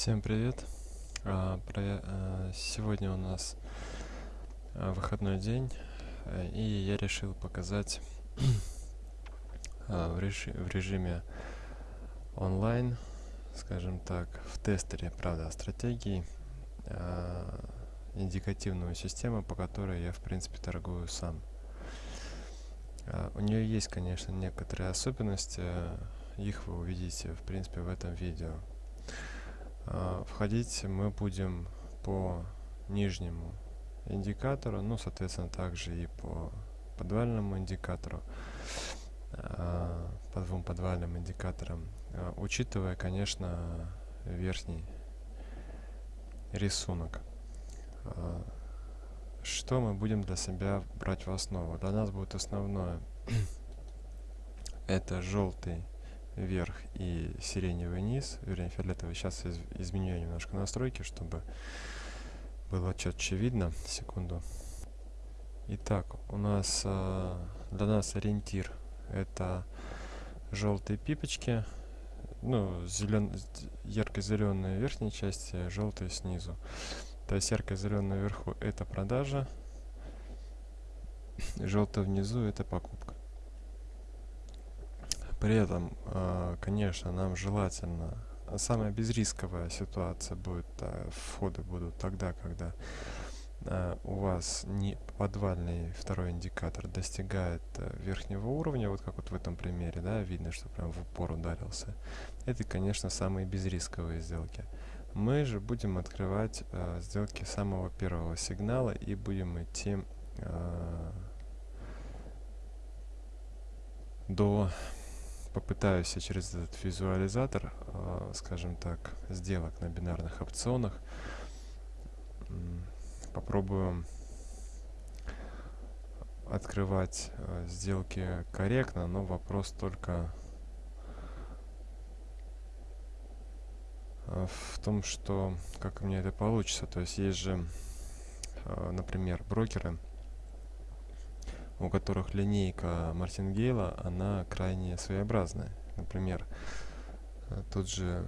Всем привет! А, а, сегодня у нас а, выходной день, э, и я решил показать в, режи в режиме онлайн, скажем так, в тестере, правда, стратегии, индикативную систему, по которой я, в принципе, торгую сам. У нее есть, конечно, некоторые особенности, их вы увидите, в принципе, в этом видео. А, входить мы будем по нижнему индикатору, ну, соответственно, также и по подвальному индикатору, а, по двум подвальным индикаторам, а, учитывая, конечно, верхний рисунок. Что мы будем для себя брать в основу? Для нас будет основное это желтый вверх и сиреневый низ, вернее фиолетовый. Сейчас из изменю немножко настройки, чтобы было четче видно. Секунду. Итак, у нас э, для нас ориентир это желтые пипочки, ну, зелен... ярко-зеленые верхней части, желтые снизу. То есть ярко-зеленая вверху это продажа, желтый внизу это покупка. При этом, а, конечно, нам желательно самая безрисковая ситуация будет, а, входы будут тогда, когда а, у вас не подвальный второй индикатор достигает верхнего уровня, вот как вот в этом примере, да, видно, что прям в упор ударился. Это, конечно, самые безрисковые сделки. Мы же будем открывать э, сделки самого первого сигнала и будем идти э, до попытаюсь я через этот визуализатор, э, скажем так, сделок на бинарных опционах, попробую открывать э, сделки корректно, но вопрос только э, в том, что как у меня это получится. То есть есть же, например, брокеры, у которых линейка Мартингейла, она крайне своеобразная. Например, э, тот же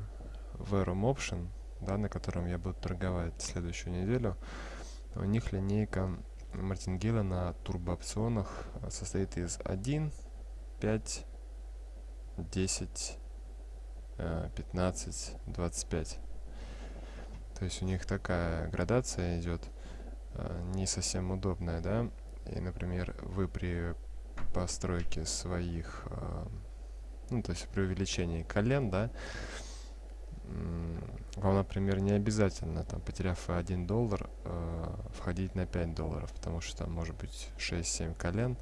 Verum Option, да, на котором я буду торговать следующую неделю, у них линейка Мартингейла на турбоопционах э, состоит из 1, 5, 10, 15, 25. То есть у них такая градация идет, э, не совсем удобная, да, и, например, вы при постройке своих, э, ну, то есть при увеличении колен, да, вам, например, не обязательно, там, потеряв 1 доллар, э, входить на 5 долларов, потому что там может быть 6-7 колен.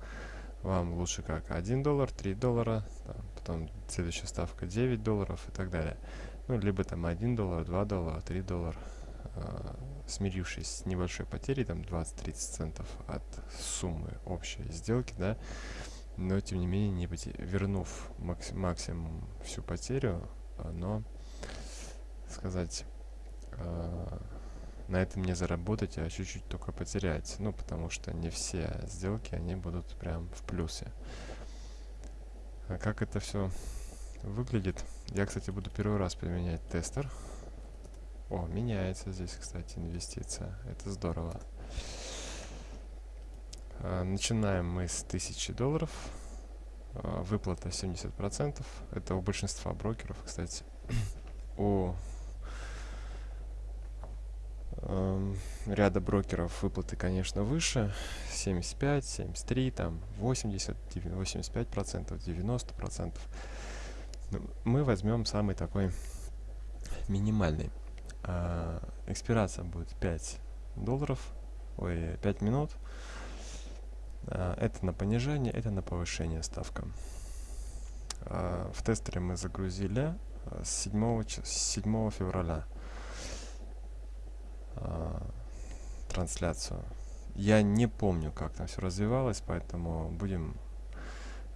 Вам лучше как 1 доллар, 3 доллара, там, потом следующая ставка 9 долларов и так далее. Ну, либо там 1 доллар, 2 доллара, 3 доллара. Э, смирившись с небольшой потерей, там 20-30 центов от суммы общей сделки, да, но тем не менее, не поте вернув макс максимум всю потерю, но сказать, э, на этом не заработать, а чуть-чуть только потерять. Ну, потому что не все сделки, они будут прям в плюсе. А как это все выглядит? Я, кстати, буду первый раз применять тестер. О, меняется здесь, кстати, инвестиция. Это здорово. А, начинаем мы с 1000 долларов. А, выплата 70%. Это у большинства брокеров, кстати. у э, ряда брокеров выплаты, конечно, выше. 75, 73, там 80, 85 процентов, 90 процентов. Мы возьмем самый такой минимальный э, экспирация будет 5 долларов, ой, 5 минут. Э, это на понижение, это на повышение ставка. Э, в тестере мы загрузили с 7, с 7 февраля э, трансляцию. Я не помню, как там все развивалось, поэтому будем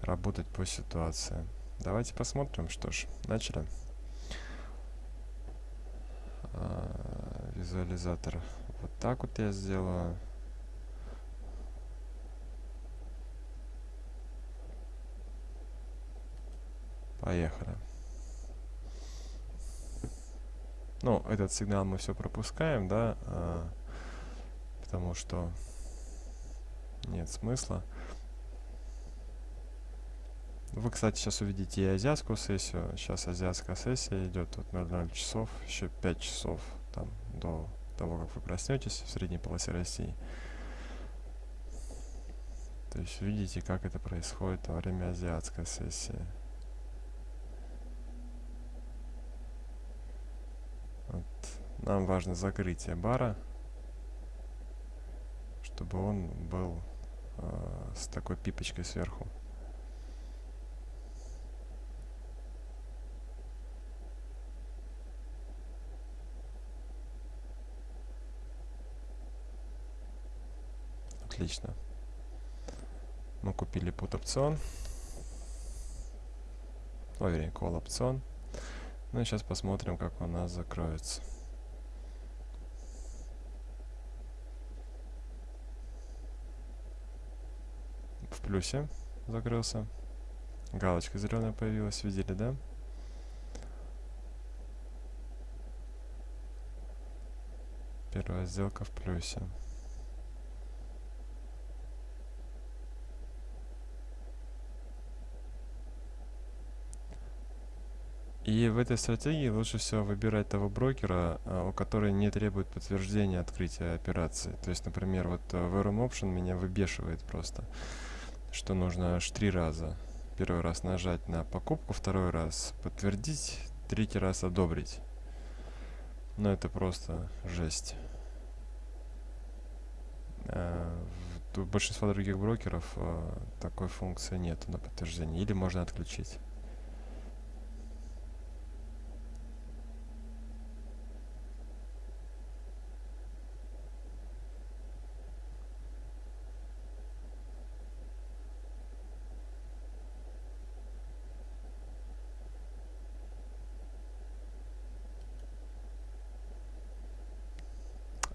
работать по ситуации. Давайте посмотрим. Что ж, начали. А, визуализатор. Вот так вот я сделаю. Поехали. Ну, этот сигнал мы все пропускаем, да, а, потому что нет смысла. Вы, кстати, сейчас увидите и азиатскую сессию. Сейчас азиатская сессия идет от 00 часов, еще 5 часов там до того, как вы проснетесь в средней полосе России. То есть видите, как это происходит во время азиатской сессии. Вот. Нам важно закрытие бара, чтобы он был э, с такой пипочкой сверху. Отлично. Мы купили put опцион. Вернее, call опцион. Ну и сейчас посмотрим, как у нас закроется. В плюсе закрылся. Галочка зеленая появилась, видели, да? Первая сделка в плюсе. И в этой стратегии лучше всего выбирать того брокера, а, у которого не требует подтверждения открытия операции. То есть, например, вот э, в RM Option меня выбешивает просто, что нужно аж три раза. Первый раз нажать на покупку, второй раз подтвердить, третий раз одобрить. Но это просто жесть. А, у большинства других брокеров такой функции нет на подтверждение. Или можно отключить.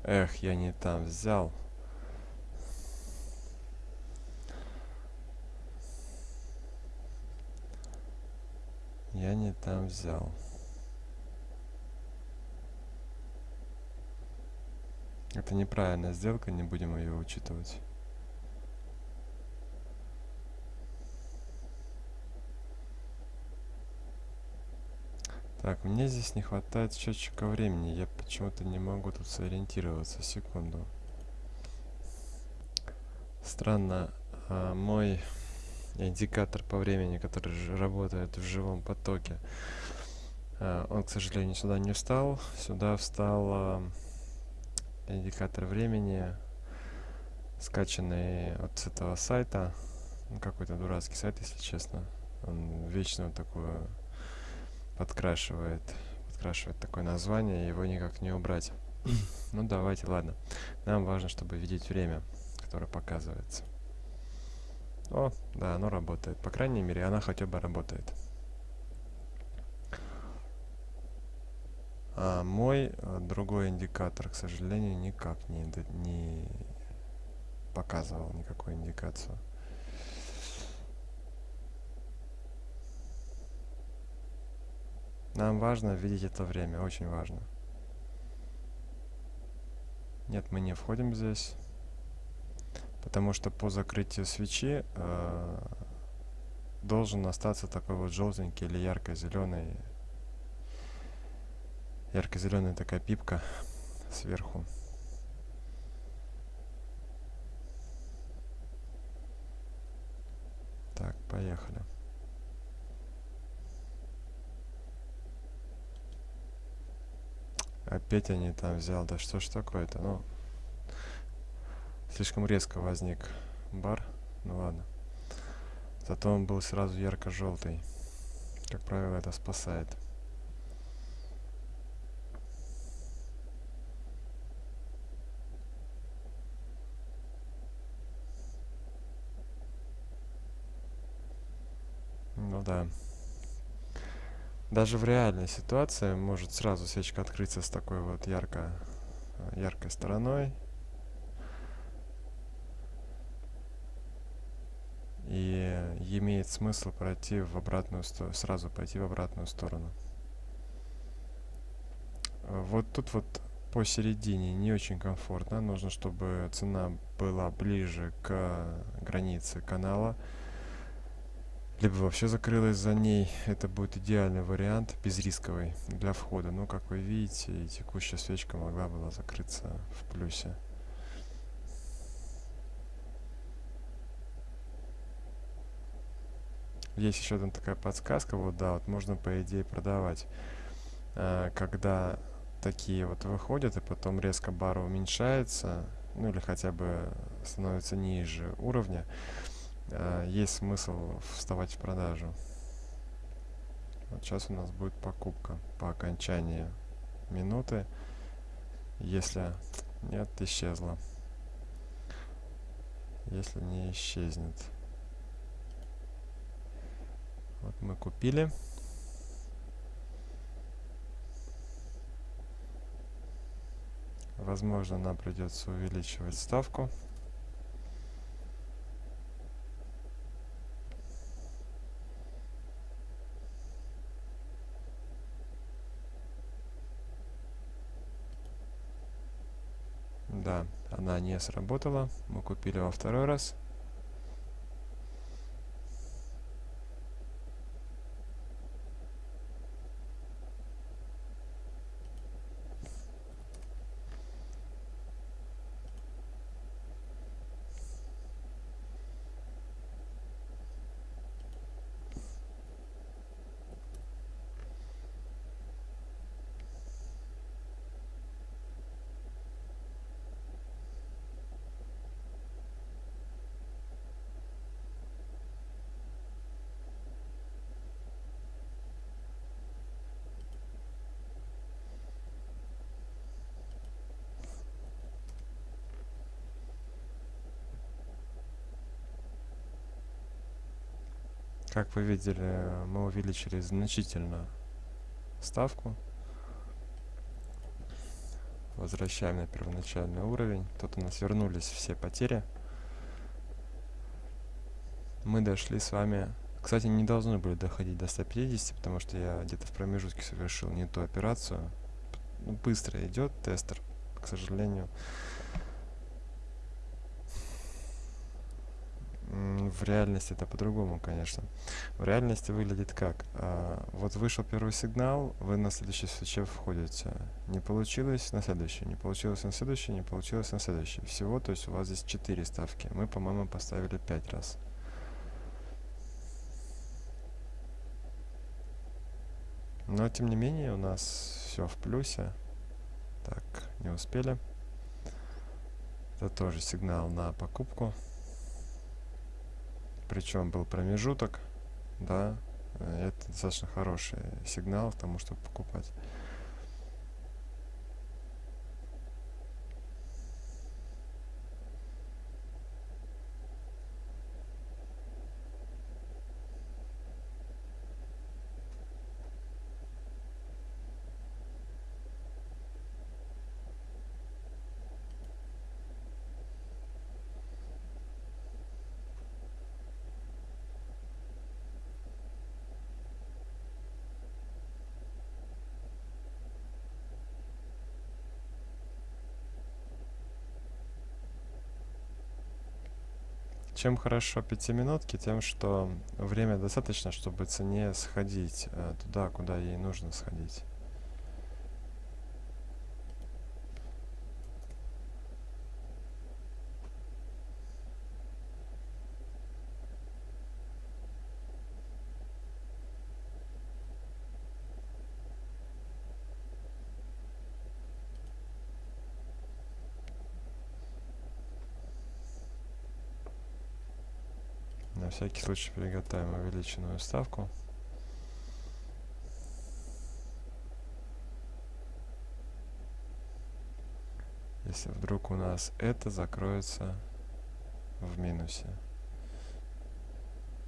Эх, я не там взял. Я не там взял. Это неправильная сделка, не будем ее учитывать. Так, мне здесь не хватает счетчика времени. Я почему-то не могу тут сориентироваться. Секунду. Странно. А, мой индикатор по времени, который работает в живом потоке, а, он, к сожалению, сюда не встал. Сюда встал а, индикатор времени, скачанный от этого сайта. Ну, какой-то дурацкий сайт, если честно. Он вечно такую подкрашивает, подкрашивает такое название, его никак не убрать. ну давайте, ладно. Нам важно, чтобы видеть время, которое показывается. О, да, оно работает. По крайней мере, она хотя бы работает. А мой а, другой индикатор, к сожалению, никак не, не показывал никакую индикацию. Нам важно видеть это время, очень важно. Нет, мы не входим здесь. Потому что по закрытию свечи э, должен остаться такой вот желтенький или ярко-зеленый. Ярко-зеленая такая пипка сверху. Так, поехали. Опять они там взял. Да что ж такое-то? Ну, слишком резко возник бар. Ну ладно. Зато он был сразу ярко-желтый. Как правило, это спасает. Ну да. Даже в реальной ситуации может сразу свечка открыться с такой вот ярко, яркой стороной. И имеет смысл пройти в обратную сторону, сразу пойти в обратную сторону. Э, вот тут вот посередине не очень комфортно. Нужно, чтобы цена была ближе к границе канала. Либо вообще закрылась за ней. Это будет идеальный вариант, безрисковый для входа. Но, как вы видите, текущая свечка могла была закрыться в плюсе. Есть еще одна такая подсказка. Вот, да, вот можно, по идее, продавать. А, когда такие вот выходят, и потом резко бар уменьшается, ну или хотя бы становится ниже уровня, э, есть смысл вставать в продажу. Вот сейчас у нас будет покупка по окончании минуты. Если нет, исчезла. Если не исчезнет. Вот мы купили. Возможно, нам придется увеличивать ставку. Да, она не сработала. Мы купили во второй раз. Вы видели, мы увеличили значительно ставку. Возвращаем на первоначальный уровень. Тут у нас вернулись все потери. Мы дошли с вами... Кстати, не должны были доходить до 150, потому что я где-то в промежутке совершил не ту операцию. Ну, быстро идет тестер, к сожалению. В реальности это по-другому, конечно. В реальности выглядит как? А, вот вышел первый сигнал, вы на следующий свече входите. Не получилось на следующий, не получилось на следующий, не получилось на следующий. Всего, то есть у вас здесь 4 ставки. Мы, по-моему, поставили 5 раз. Но, тем не менее, у нас все в плюсе. Так, не успели. Это тоже сигнал на покупку причем был промежуток, да, э, это достаточно хороший сигнал к тому, чтобы покупать. Чем хорошо пятиминутки, тем, что время достаточно, чтобы цене сходить э, туда, куда ей нужно сходить. На всякий случай приготовим увеличенную ставку. Если вдруг у нас это закроется в минусе.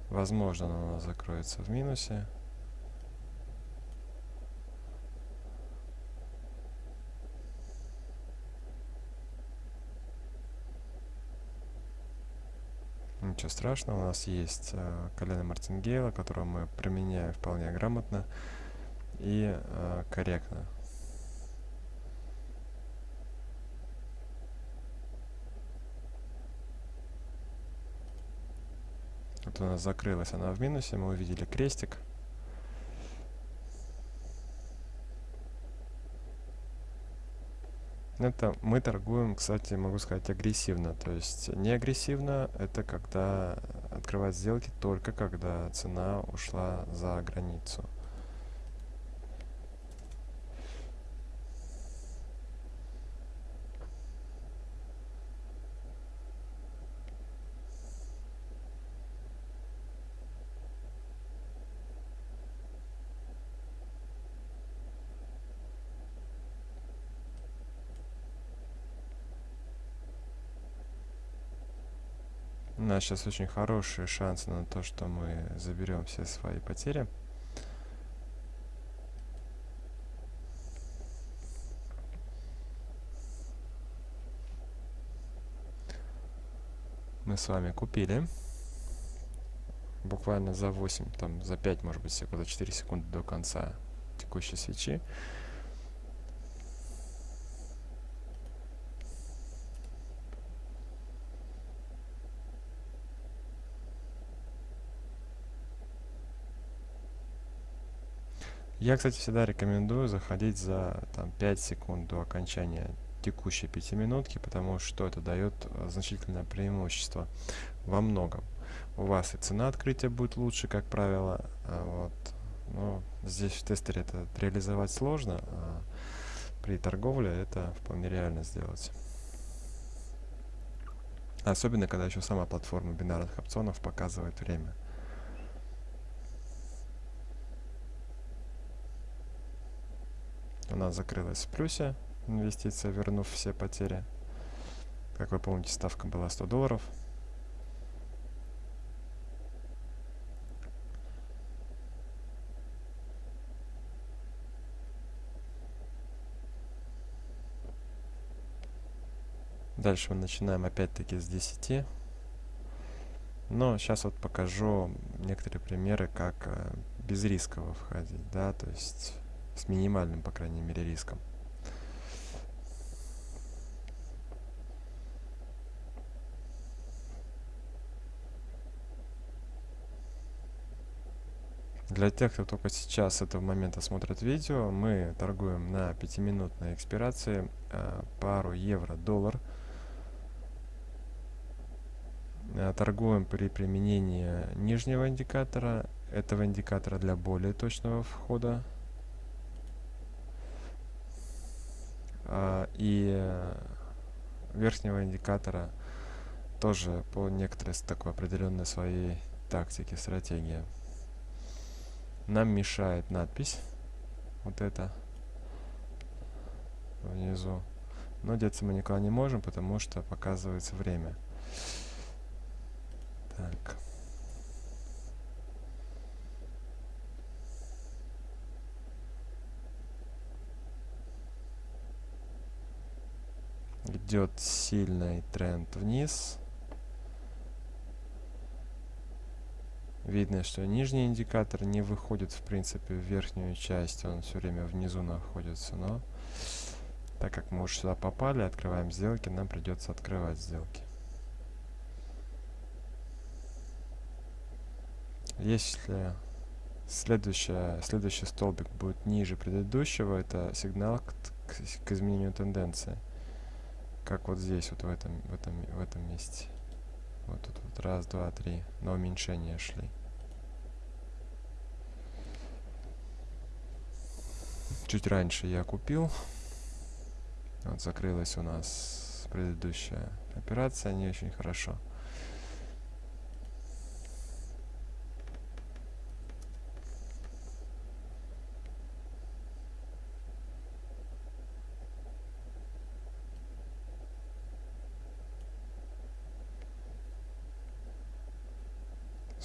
Возможно, оно у нас закроется в минусе. ничего страшного. У нас есть э, колено Мартингейла, которое мы применяем вполне грамотно и э, корректно. Вот у нас закрылась она в минусе, мы увидели крестик. Это мы торгуем, кстати, могу сказать, агрессивно. То есть не агрессивно, это когда открывать сделки только когда цена ушла за границу. У нас сейчас очень хорошие шансы на то, что мы заберем все свои потери. Мы с вами купили. Буквально за 8, там, за 5, может быть, секунд, за 4 секунды до конца текущей свечи. Я, кстати, всегда рекомендую заходить за там, 5 секунд до окончания текущей пятиминутки, потому что это дает э, значительное преимущество во многом. У вас и цена открытия будет лучше, как правило. А вот. Но здесь в тестере это реализовать сложно, а при торговле это вполне реально сделать. Особенно, когда еще сама платформа бинарных опционов показывает время. У нас закрылась в плюсе инвестиция, вернув все потери. Как вы помните, ставка была 100 долларов. Дальше мы начинаем опять-таки с 10. Но сейчас вот покажу некоторые примеры, как э, без рисково входить, да, то есть с минимальным, по крайней мере, риском. Для тех, кто только сейчас этого момента смотрит видео, мы торгуем на 5-минутной экспирации э, пару евро-доллар. Э, торгуем при применении нижнего индикатора, этого индикатора для более точного входа А, и э, верхнего индикатора тоже по некоторой такой определенной своей тактике, стратегии. Нам мешает надпись вот это внизу. Но деться мы никуда не можем, потому что показывается время. Так. Идет сильный тренд вниз. Видно, что нижний индикатор не выходит, в принципе, в верхнюю часть. Он все время внизу находится. Но так как мы уже сюда попали, открываем сделки, нам придется открывать сделки. Если следующая, следующий столбик будет ниже предыдущего, это сигнал к, к, к изменению тенденции как вот здесь, вот в этом, в этом, в этом месте. Вот тут вот раз, два, три. На уменьшение шли. Чуть раньше я купил. Вот закрылась у нас предыдущая операция не очень хорошо.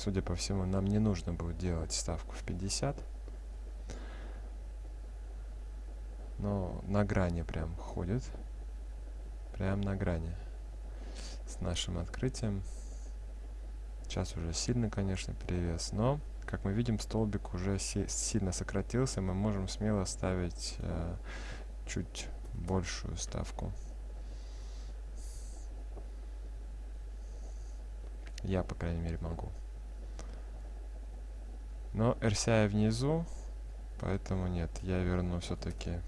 Судя по всему, нам не нужно будет делать ставку в 50. Но на грани прям ходит. Прям на грани. С нашим открытием. Сейчас уже сильно, конечно, перевес. Но, как мы видим, столбик уже си сильно сократился. Мы можем смело ставить э, чуть большую ставку. Я, по крайней мере, могу. Но RCI внизу, поэтому нет, я верну все-таки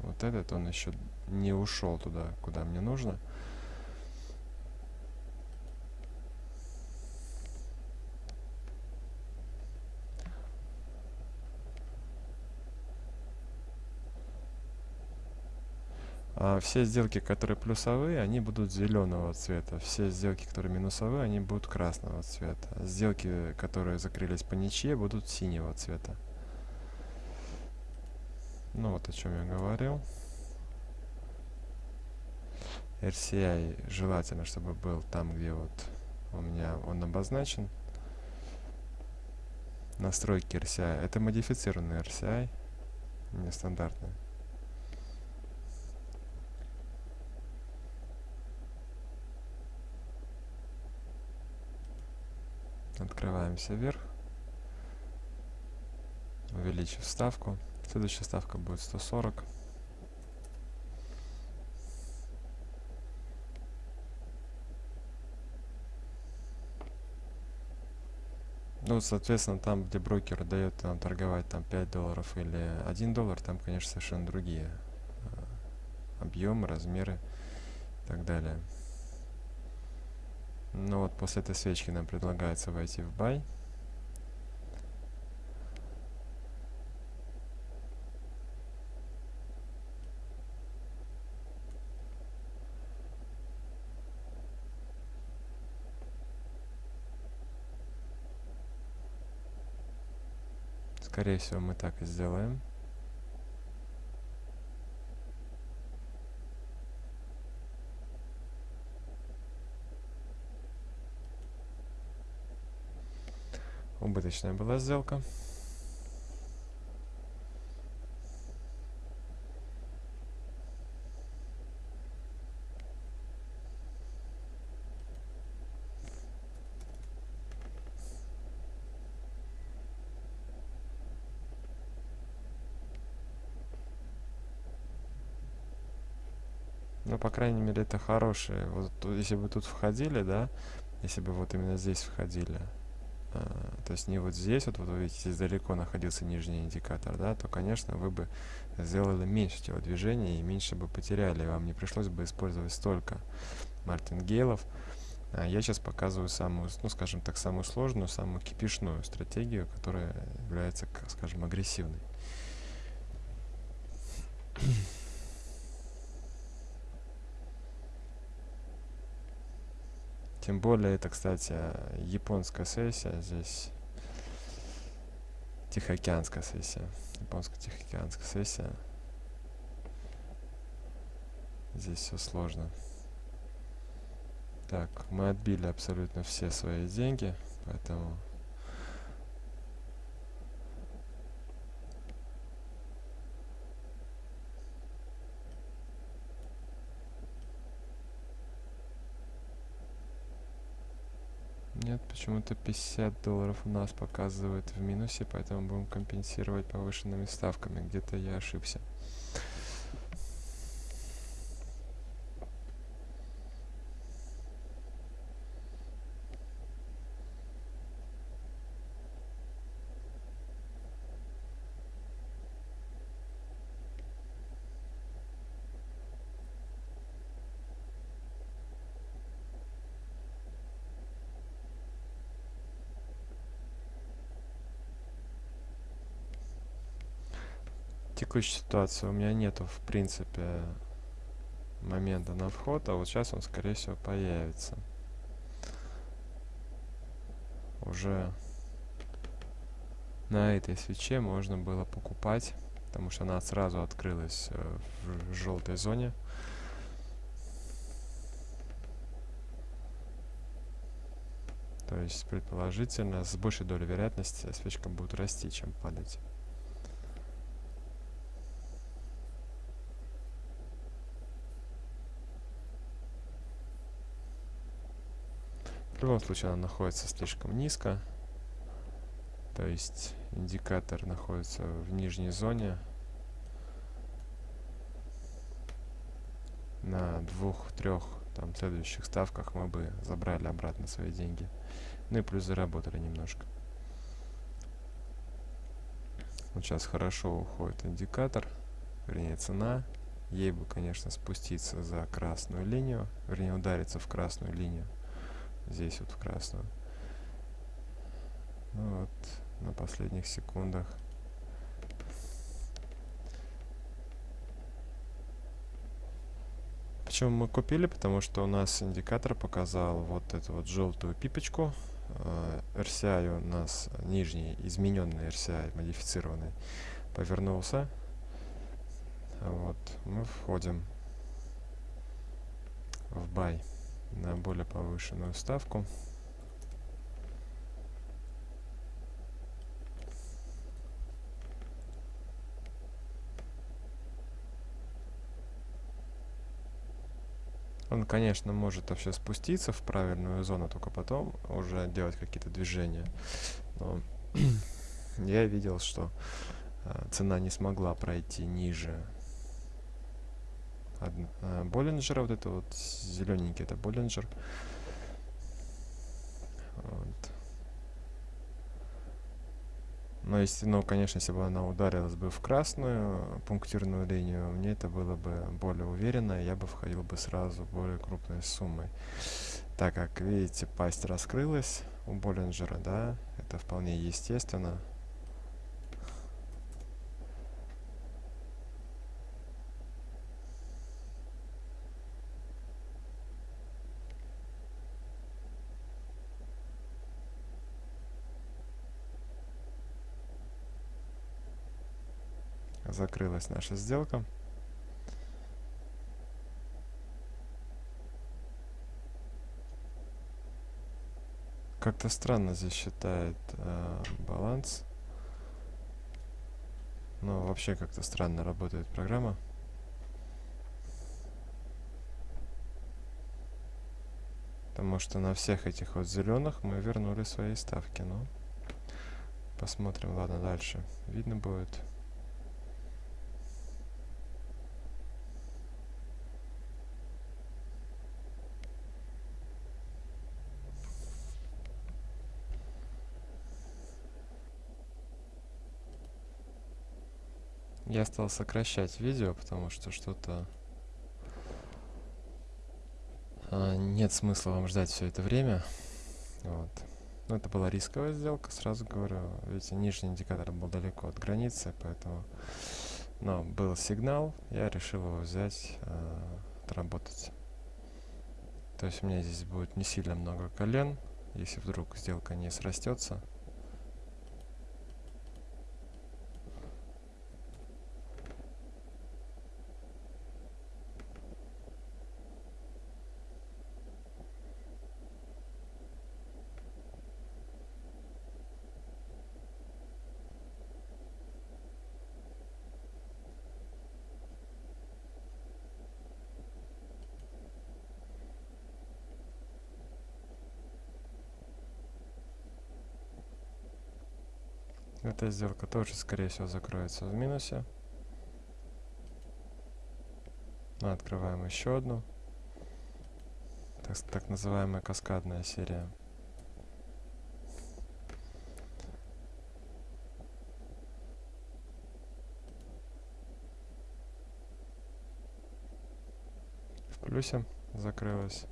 вот этот, он еще не ушел туда, куда мне нужно. Все сделки, которые плюсовые, они будут зеленого цвета. Все сделки, которые минусовые, они будут красного цвета. Сделки, которые закрылись по ничье, будут синего цвета. Ну вот о чем я говорил. RCI желательно, чтобы был там, где вот у меня он обозначен. Настройки RCI. Это модифицированный RCI, нестандартный. Открываемся вверх. Увеличив ставку. Следующая ставка будет 140. Ну, соответственно, там, где брокер дает нам торговать там 5 долларов или 1 доллар, там, конечно, совершенно другие э, объемы, размеры и так далее. Ну вот после этой свечки нам предлагается войти в бай. Скорее всего, мы так и сделаем. Убыточная была сделка. Ну, по крайней мере, это хорошие. Вот если бы тут входили, да, если бы вот именно здесь входили, то есть не вот здесь, вот, вот вы видите, здесь далеко находился нижний индикатор, да, то, конечно, вы бы сделали меньше телодвижений и меньше бы потеряли, вам не пришлось бы использовать столько мартингейлов. А я сейчас показываю самую, ну, скажем так, самую сложную, самую кипишную стратегию, которая является, скажем, агрессивной. Тем более, это, кстати, японская сессия здесь. Тихоокеанская сессия. Японско-тихоокеанская сессия. Здесь все сложно. Так, мы отбили абсолютно все свои деньги, поэтому Нет, почему-то 50 долларов у нас показывает в минусе, поэтому будем компенсировать повышенными ставками. Где-то я ошибся. Текущей ситуации у меня нету, в принципе, момента на вход, а вот сейчас он, скорее всего, появится. Уже на этой свече можно было покупать, потому что она сразу открылась э, в желтой зоне. То есть, предположительно, с большей долей вероятности свечка будет расти, чем падать. В любом случае она находится слишком низко. То есть индикатор находится в нижней зоне. На двух-трех там следующих ставках мы бы забрали обратно свои деньги. Ну и плюс заработали немножко. Вот сейчас хорошо уходит индикатор, вернее цена. Ей бы, конечно, спуститься за красную линию, вернее удариться в красную линию. Здесь вот в красную. Ну вот, на последних секундах. Почему мы купили? Потому что у нас индикатор показал вот эту вот желтую пипочку. Э, RCI у нас нижний, измененный RCI, модифицированный, повернулся. Вот, мы входим в бай на более повышенную ставку. Он, конечно, может вообще спуститься в правильную зону, только потом уже делать какие-то движения. Но я видел, что э, цена не смогла пройти ниже Боллинджера. Вот это вот зелененький, это Боллинджер. Вот. Но если, ну, конечно, если бы она ударилась бы в красную пунктирную линию, мне это было бы более уверенно, я бы входил бы сразу более крупной суммой. Так как, видите, пасть раскрылась у Боллинджера, да, это вполне естественно. Закрылась наша сделка. Как-то странно здесь считает э, баланс. Но вообще как-то странно работает программа. Потому что на всех этих вот зеленых мы вернули свои ставки. Ну, посмотрим, ладно, дальше. Видно будет. Я стал сокращать видео, потому что что-то... А, нет смысла вам ждать все это время. Вот. Но это была рисковая сделка, сразу говорю. Видите, нижний индикатор был далеко от границы, поэтому... Но был сигнал, я решил его взять, э, отработать. То есть у меня здесь будет не сильно много колен, если вдруг сделка не срастется. Эта сделка тоже, скорее всего, закроется в минусе. Ну, открываем еще одну. Так, так называемая каскадная серия. В плюсе закрылась.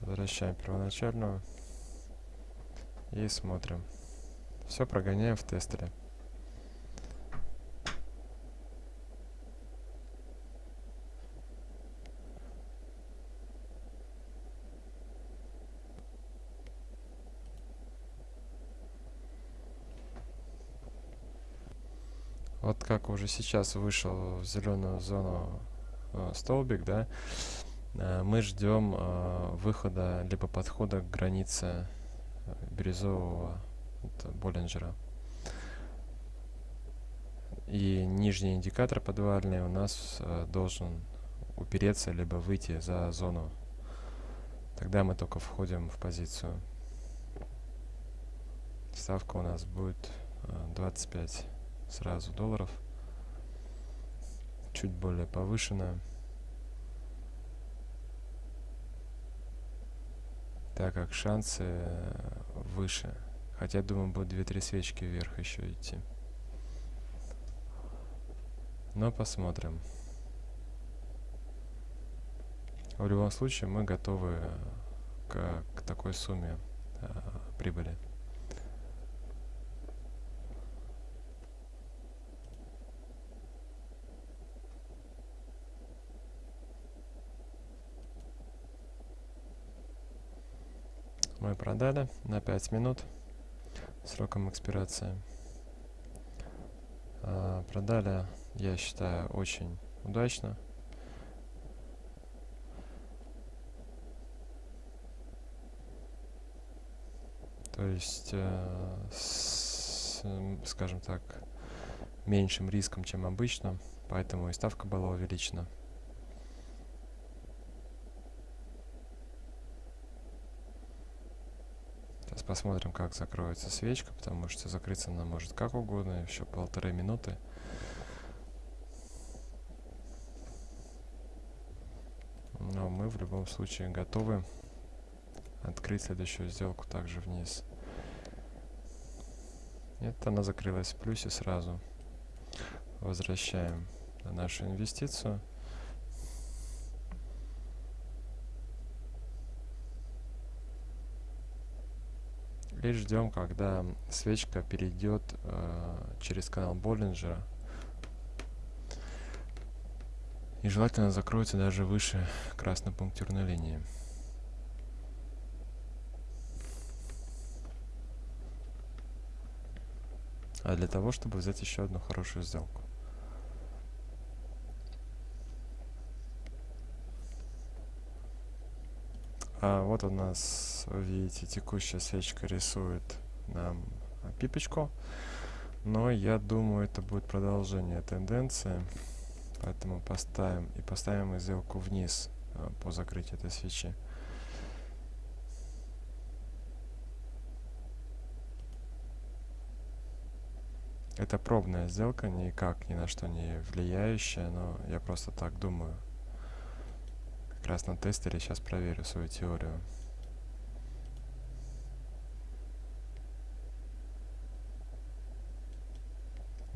Возвращаем первоначальную. И смотрим. Все прогоняем в тестере. Вот как уже сейчас вышел в зеленую зону э, столбик, да, э, мы ждем э, выхода либо подхода к границе э, бирюзового Боллинджера. И нижний индикатор подвальный у нас э, должен упереться, либо выйти за зону. Тогда мы только входим в позицию. Ставка у нас будет э, 25 сразу долларов. Чуть более повышенная. Так как шансы э, выше. Хотя, думаю, будет 2-3 свечки вверх еще идти. Но посмотрим. В любом случае мы готовы к, к такой сумме э, прибыли. Мы продали на 5 минут сроком экспирации. А, продали, я считаю, очень удачно. То есть, э, с, скажем так, меньшим риском, чем обычно, поэтому и ставка была увеличена. Сейчас посмотрим, как закроется свечка, потому что закрыться она может как угодно, еще полторы минуты. Но мы в любом случае готовы открыть следующую сделку также вниз. Нет, она закрылась в плюсе сразу. Возвращаем на нашу инвестицию. И ждем, когда свечка перейдет э, через канал Боллинджера. И желательно закроется даже выше красной пунктирной линии. а для того, чтобы взять еще одну хорошую сделку. А вот у нас, видите, текущая свечка рисует нам пипочку. Но я думаю, это будет продолжение тенденции. Поэтому поставим и поставим сделку вниз а, по закрытию этой свечи. Это пробная сделка, никак ни на что не влияющая, но я просто так думаю. Раз на тестере сейчас проверю свою теорию.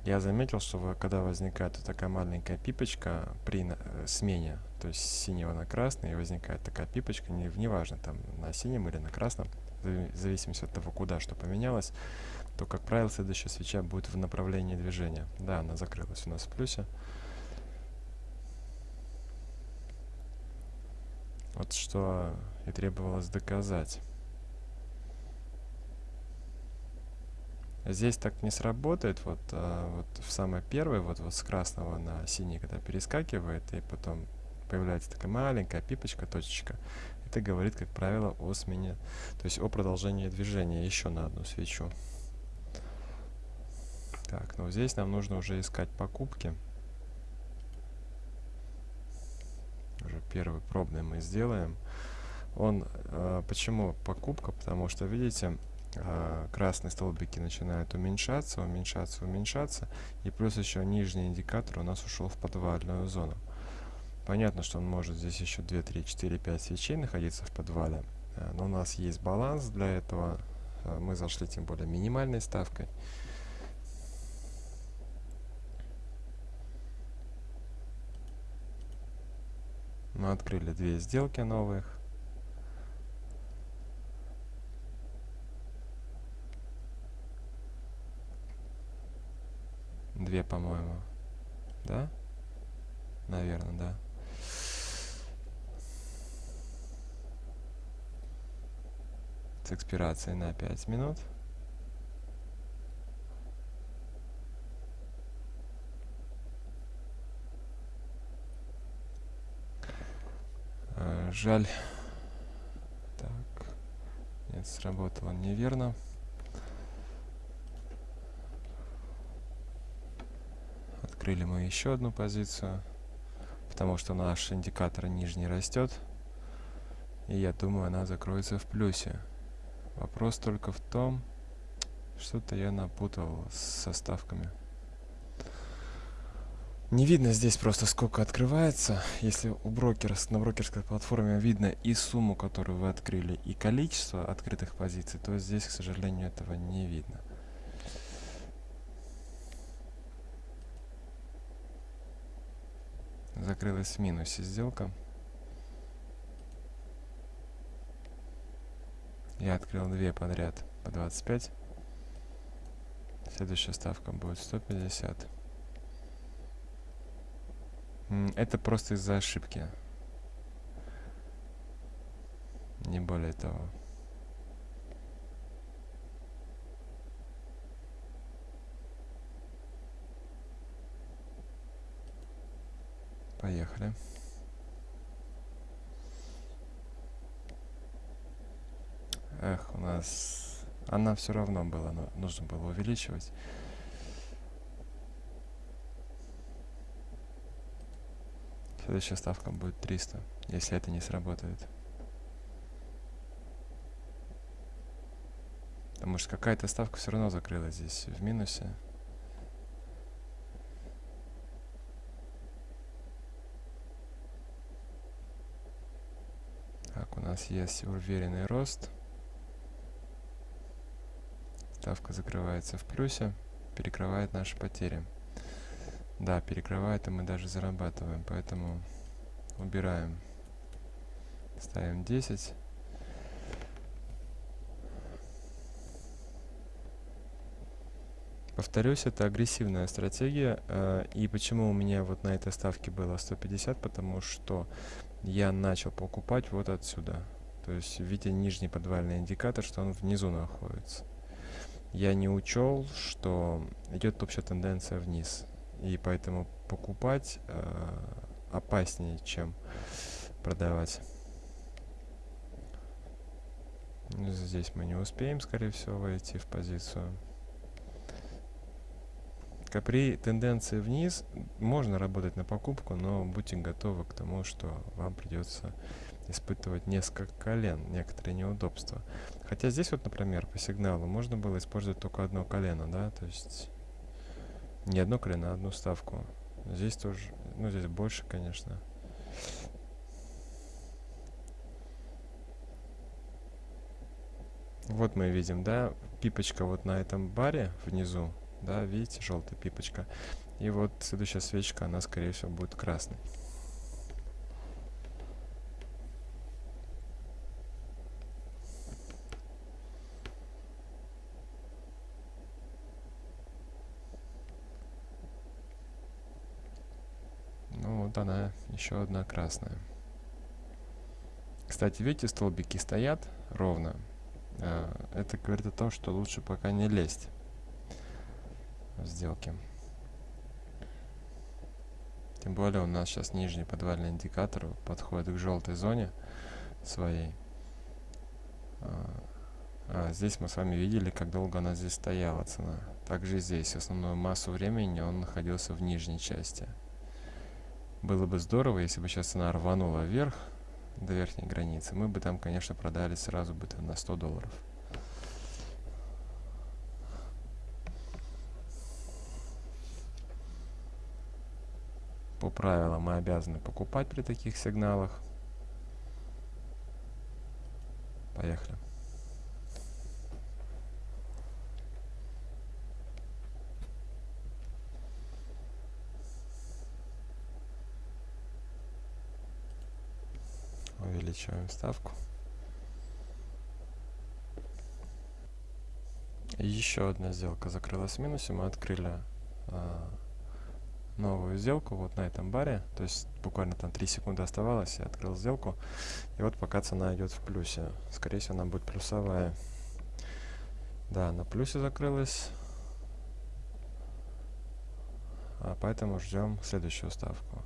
Я заметил, что когда возникает вот такая маленькая пипочка при э, смене, то есть синего на красный, и возникает такая пипочка, не, неважно, там на синем или на красном, в зависимости от того, куда что поменялось, то, как правило, следующая свеча будет в направлении движения. Да, она закрылась у нас в плюсе. Вот что и требовалось доказать. Здесь так не сработает, вот, а, вот в самой первой, вот, вот с красного на синий, когда перескакивает, и потом появляется такая маленькая пипочка, точечка, это говорит, как правило, о смене, то есть о продолжении движения еще на одну свечу. Так, ну здесь нам нужно уже искать покупки. Уже первый пробный мы сделаем. Он, э, почему покупка? Потому что, видите, э, красные столбики начинают уменьшаться, уменьшаться, уменьшаться. И плюс еще нижний индикатор у нас ушел в подвальную зону. Понятно, что он может здесь еще 2, 3, 4, 5 свечей находиться в подвале. Э, но у нас есть баланс для этого. Э, мы зашли тем более минимальной ставкой. Мы открыли две сделки новых. Две, по-моему. Да? Наверное, да. С экспирацией на 5 минут. Жаль. Так. Нет, сработало неверно. Открыли мы еще одну позицию, потому что наш индикатор нижний растет. И я думаю, она закроется в плюсе. Вопрос только в том, что-то я напутал со ставками. Не видно здесь просто сколько открывается. Если у брокера, на брокерской платформе видно и сумму, которую вы открыли, и количество открытых позиций, то здесь, к сожалению, этого не видно. закрылась в минусе сделка. Я открыл две подряд по 25. Следующая ставка будет 150. Это просто из-за ошибки. Не более того. Поехали. Эх, у нас... Она все равно была, но нужно было увеличивать. Следующая ставка будет 300, если это не сработает. Потому что какая-то ставка все равно закрылась здесь в минусе. Так, у нас есть уверенный рост. Ставка закрывается в плюсе, перекрывает наши потери. Да, перекрывает, и мы даже зарабатываем, поэтому убираем. Ставим 10. Повторюсь, это агрессивная стратегия. Э, и почему у меня вот на этой ставке было 150? Потому что я начал покупать вот отсюда. То есть, видя нижний подвальный индикатор, что он внизу находится я не учел, что идет общая тенденция вниз. И поэтому покупать э, опаснее, чем продавать. Здесь мы не успеем, скорее всего, войти в позицию. При тенденции вниз можно работать на покупку, но будьте готовы к тому, что вам придется испытывать несколько колен, некоторые неудобства. Хотя здесь вот, например, по сигналу можно было использовать только одно колено, да, то есть не одно колено, а одну ставку. Здесь тоже, ну здесь больше, конечно. Вот мы видим, да, пипочка вот на этом баре внизу, да, видите, желтая пипочка. И вот следующая свечка, она, скорее всего, будет красной. Вот она, еще одна красная. Кстати, видите, столбики стоят ровно. А, это говорит о том, что лучше пока не лезть в сделки. Тем более у нас сейчас нижний подвальный индикатор подходит к желтой зоне своей. А, а здесь мы с вами видели, как долго она здесь стояла, цена. Также здесь основную массу времени он находился в нижней части. Было бы здорово, если бы сейчас она рванула вверх до верхней границы. Мы бы там, конечно, продали сразу бы на 100 долларов. По правилам мы обязаны покупать при таких сигналах. Поехали. Увеличиваем ставку. Еще одна сделка закрылась в минусе. Мы открыли а, новую сделку вот на этом баре. То есть буквально там 3 секунды оставалось, я открыл сделку. И вот пока цена идет в плюсе. Скорее всего, она будет плюсовая. Да, на плюсе закрылась. А поэтому ждем следующую ставку.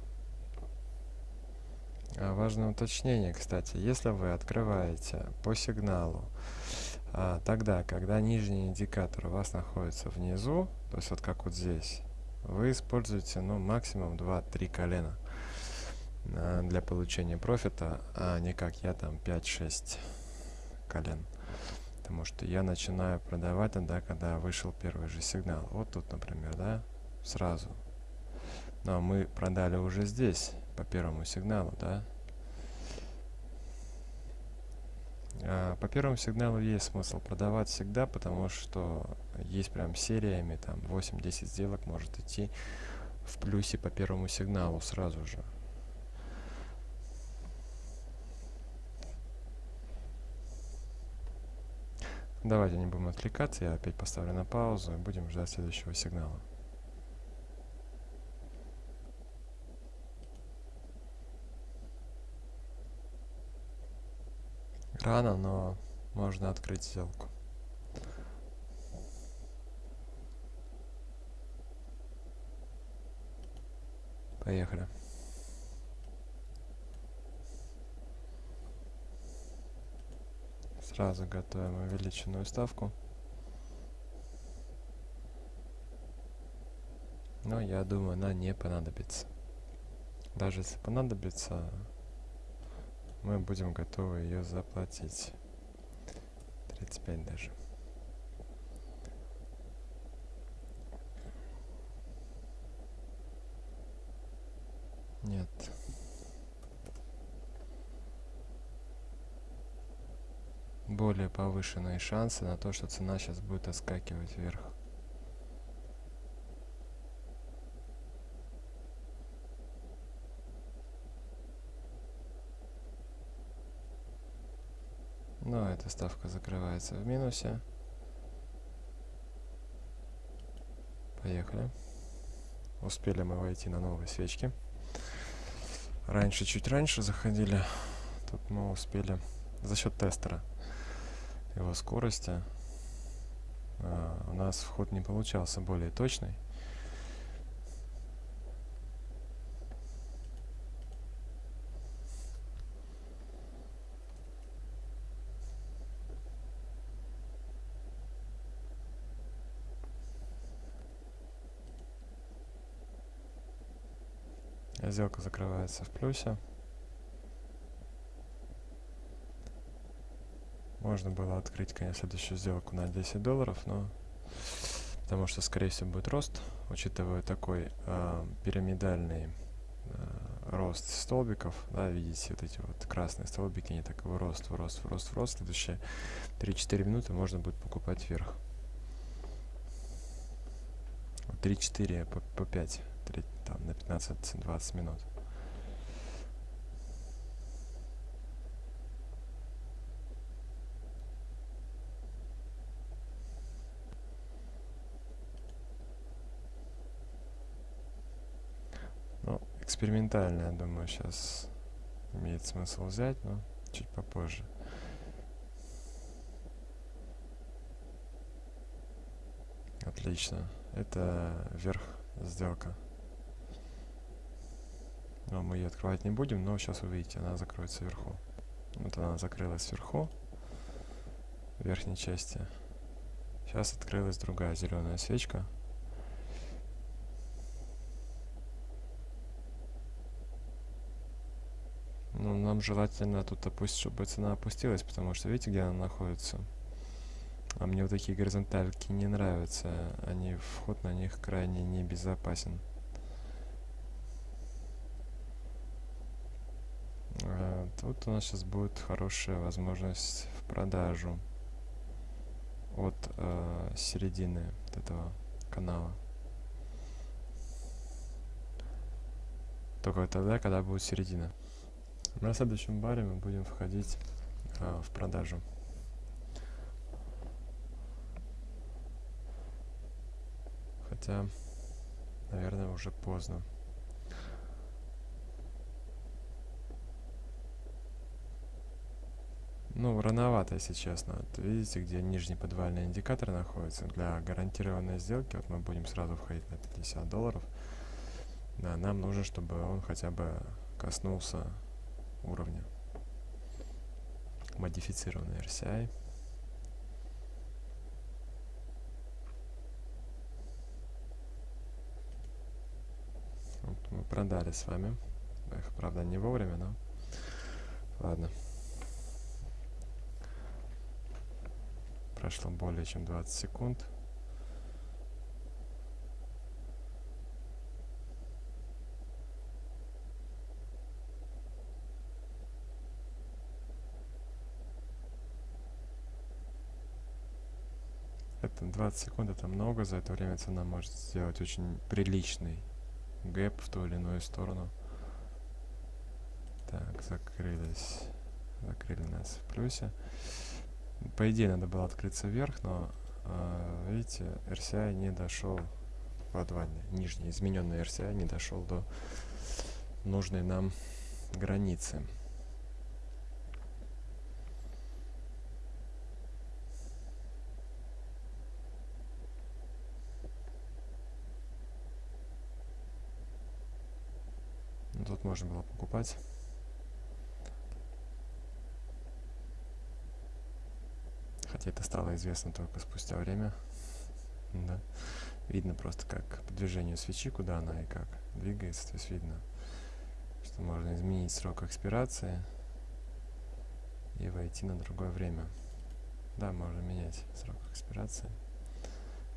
А, важное уточнение, кстати, если вы открываете по сигналу а, тогда, когда нижний индикатор у вас находится внизу, то есть вот как вот здесь, вы используете ну, максимум 2-3 колена а, для получения профита, а не как я там 5-6 колен. Потому что я начинаю продавать тогда, когда вышел первый же сигнал. Вот тут, например, да, сразу. Но мы продали уже здесь по первому сигналу, да? А, по первому сигналу есть смысл продавать всегда, потому что есть прям сериями, там 8-10 сделок может идти в плюсе по первому сигналу сразу же. Давайте не будем отвлекаться, я опять поставлю на паузу и будем ждать следующего сигнала. Рано, но можно открыть сделку. Поехали. Сразу готовим увеличенную ставку. Но я думаю, она не понадобится. Даже если понадобится, мы будем готовы ее заплатить. 35 даже. Нет. Более повышенные шансы на то, что цена сейчас будет отскакивать вверх. Но эта ставка закрывается в минусе. Поехали. Успели мы войти на новые свечки. Раньше, чуть раньше заходили. Тут мы успели за счет тестера его скорости. А, у нас вход не получался более точный. Сделка закрывается в плюсе. Можно было открыть, конечно, следующую сделку на 10 долларов, но потому что, скорее всего, будет рост, учитывая такой э, пирамидальный э, рост столбиков, да, видите, вот эти вот красные столбики, они такой рост, в рост, в рост, в рост, следующие 3-4 минуты можно будет покупать вверх. 3-4 по, по 5 3, там, на 15-20 минут. Ну, экспериментально, я думаю, сейчас имеет смысл взять, но чуть попозже. Отлично. Это верх сделка. Но мы ее открывать не будем, но сейчас увидите, она закроется вверху. Вот она закрылась вверху, в верхней части. Сейчас открылась другая зеленая свечка. Ну, нам желательно тут опустить, чтобы цена опустилась, потому что видите, где она находится? А мне вот такие горизонтальки не нравятся. Они, вход на них крайне небезопасен. Тут у нас сейчас будет хорошая возможность в продажу от э, середины вот этого канала. Только тогда, когда будет середина. На следующем баре мы будем входить э, в продажу. Хотя, наверное, уже поздно. Ну, рановато, если честно. Вот видите, где нижний подвальный индикатор находится. Для гарантированной сделки, вот мы будем сразу входить на 50 долларов. Да, нам нужно, чтобы он хотя бы коснулся уровня. Модифицированный RCI. Вот мы продали с вами. Эх, правда, не вовремя, но ладно. Прошло более чем 20 секунд. Это 20 секунд, это много, за это время цена может сделать очень приличный гэп в ту или иную сторону. Так, закрылись. Закрыли нас в плюсе. По идее, надо было открыться вверх, но, э, видите, RCI не дошел в адване. Нижний измененный RCI не дошел до нужной нам границы. Тут можно было покупать. Хотя это стало известно только спустя время. Да. Видно просто как по движению свечи, куда она и как двигается. То есть видно, что можно изменить срок экспирации и войти на другое время. Да, можно менять срок экспирации.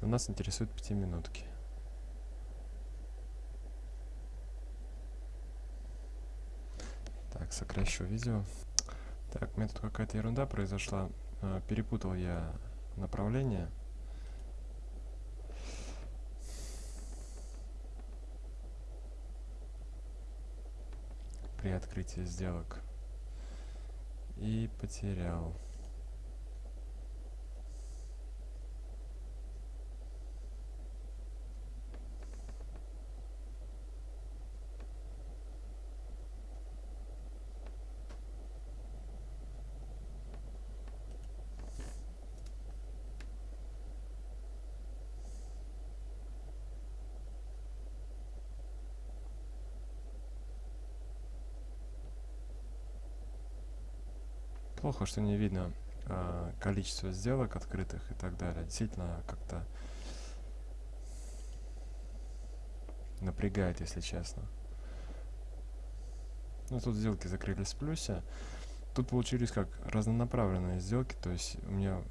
Но нас интересуют 5 минутки. Так, сокращу видео. Так, у меня тут какая-то ерунда произошла. А, перепутал я направление. При открытии сделок. И потерял. Плохо, что не видно э, количество сделок открытых и так далее. Действительно, как-то напрягает, если честно. Ну, тут сделки закрылись в плюсе. Тут получились как разнонаправленные сделки, то есть у меня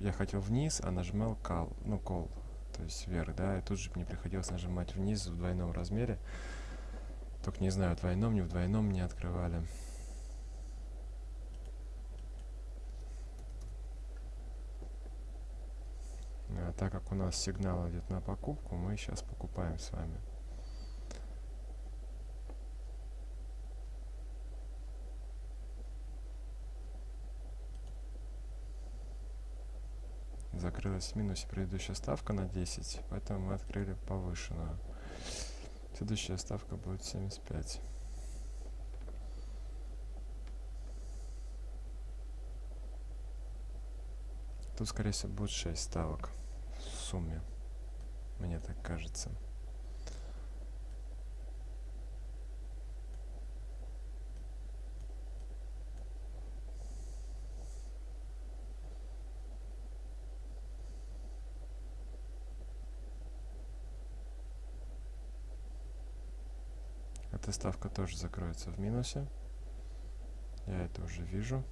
я хотел вниз, а нажимал call, ну call, то есть вверх, да, и тут же мне приходилось нажимать вниз в двойном размере. Только не знаю, в двойном, не в двойном не открывали. А так как у нас сигнал идет на покупку, мы сейчас покупаем с вами. Закрылась в минусе предыдущая ставка на 10, поэтому мы открыли повышенную. Следующая ставка будет 75. Тут, скорее всего, будет 6 ставок сумме. Мне так кажется. Эта ставка тоже закроется в минусе. Я это уже вижу.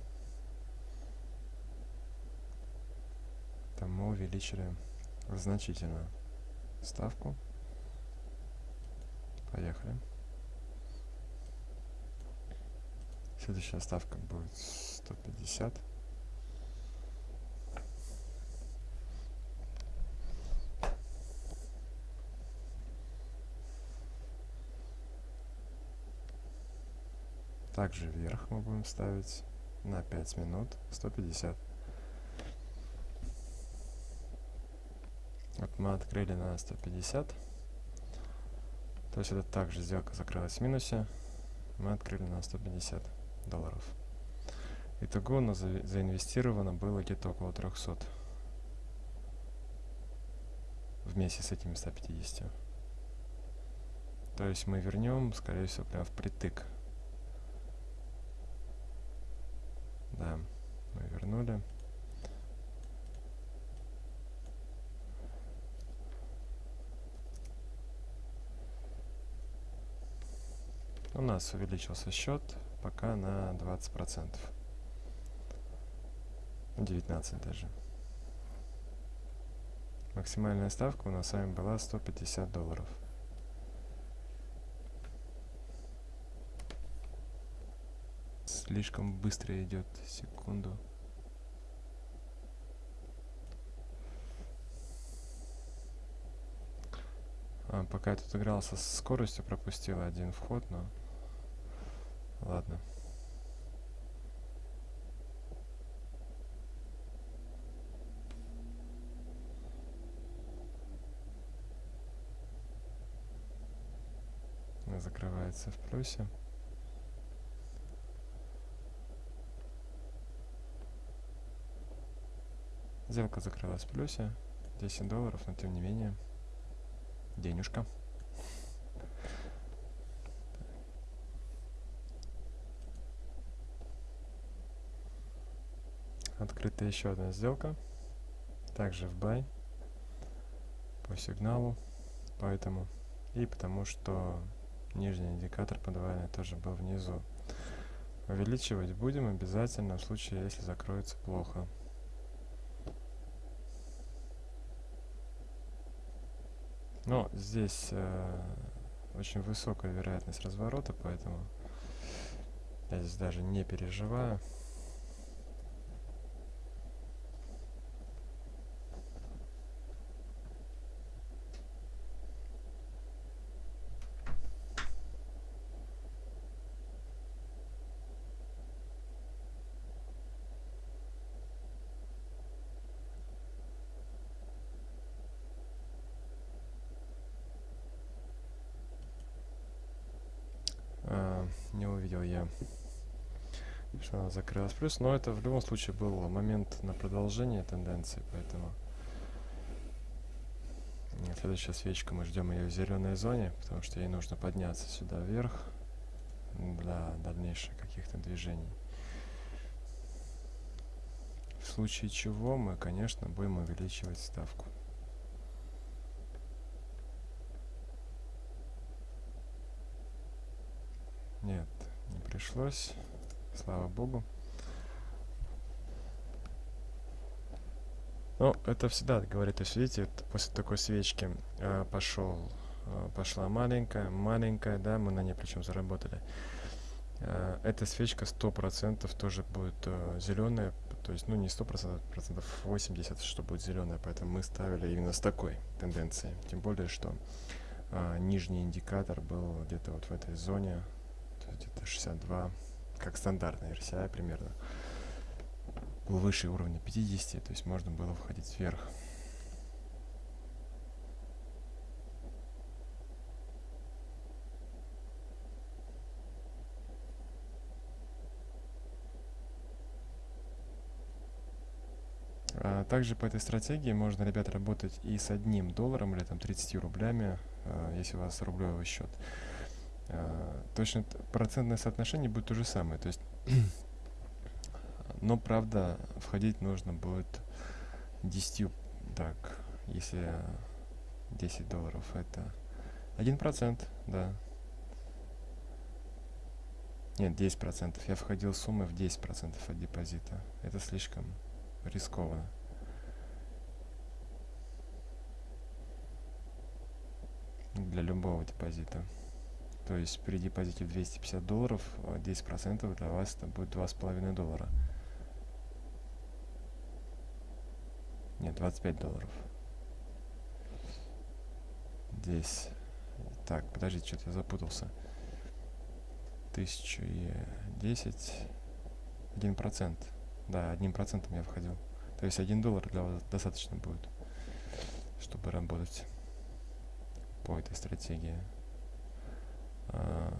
Там мы увеличили значительно ставку. Поехали. Следующая ставка будет 150. Также вверх мы будем ставить на 5 минут 150. Вот мы открыли на 150. То есть это также сделка закрылась в минусе. Мы открыли на 150 долларов. Итого у нас за заинвестировано было где-то около 300. Вместе с этими 150. То есть мы вернем, скорее всего, прям впритык. Да, мы вернули. У нас увеличился счет пока на 20%. 19 даже. Максимальная ставка у нас с вами была 150 долларов. Слишком быстро идет. Секунду. А, пока я тут игрался с скоростью, пропустил один вход, но Ладно. закрывается в плюсе. Сделка закрылась в плюсе. 10 долларов, но тем не менее денежка. Открыта еще одна сделка. Также в buy. По сигналу. Поэтому. И потому что нижний индикатор подвальный тоже был внизу. Увеличивать будем обязательно в случае, если закроется плохо. Но здесь э, очень высокая вероятность разворота, поэтому я здесь даже не переживаю. не увидел я, что она закрылась плюс. Но это в любом случае был момент на продолжение тенденции, поэтому следующая свечка, мы ждем ее в зеленой зоне, потому что ей нужно подняться сюда вверх для дальнейших каких-то движений. В случае чего мы, конечно, будем увеличивать ставку. Нет, не пришлось. Слава богу. Ну, это всегда говорит, то есть, видите, после такой свечки э, пошел, э, пошла маленькая, маленькая, да, мы на ней причем заработали. Э, эта свечка 100% тоже будет э, зеленая, то есть, ну, не 100%, процентов 80, что будет зеленая, поэтому мы ставили именно с такой тенденцией. Тем более, что э, нижний индикатор был где-то вот в этой зоне, где-то 62, как стандартный RCI примерно, был выше уровня 50, то есть можно было входить вверх. А также по этой стратегии можно, ребят, работать и с одним долларом или там 30 рублями, а, если у вас рублевый счет. А, точно процентное соотношение будет то же самое. То есть, но правда, входить нужно будет 10, так, если 10 долларов это 1%, да. Нет, 10%. Я входил суммы в 10% от депозита. Это слишком рискованно. Для любого депозита. То есть при депозите в 250 долларов 10% а для вас это будет 2,5 доллара. Нет, 25 долларов. Здесь. Так, подождите, что-то я запутался. 1010. 1%. Да, одним процентом я входил. То есть 1 доллар для вас достаточно будет, чтобы работать по этой стратегии. А,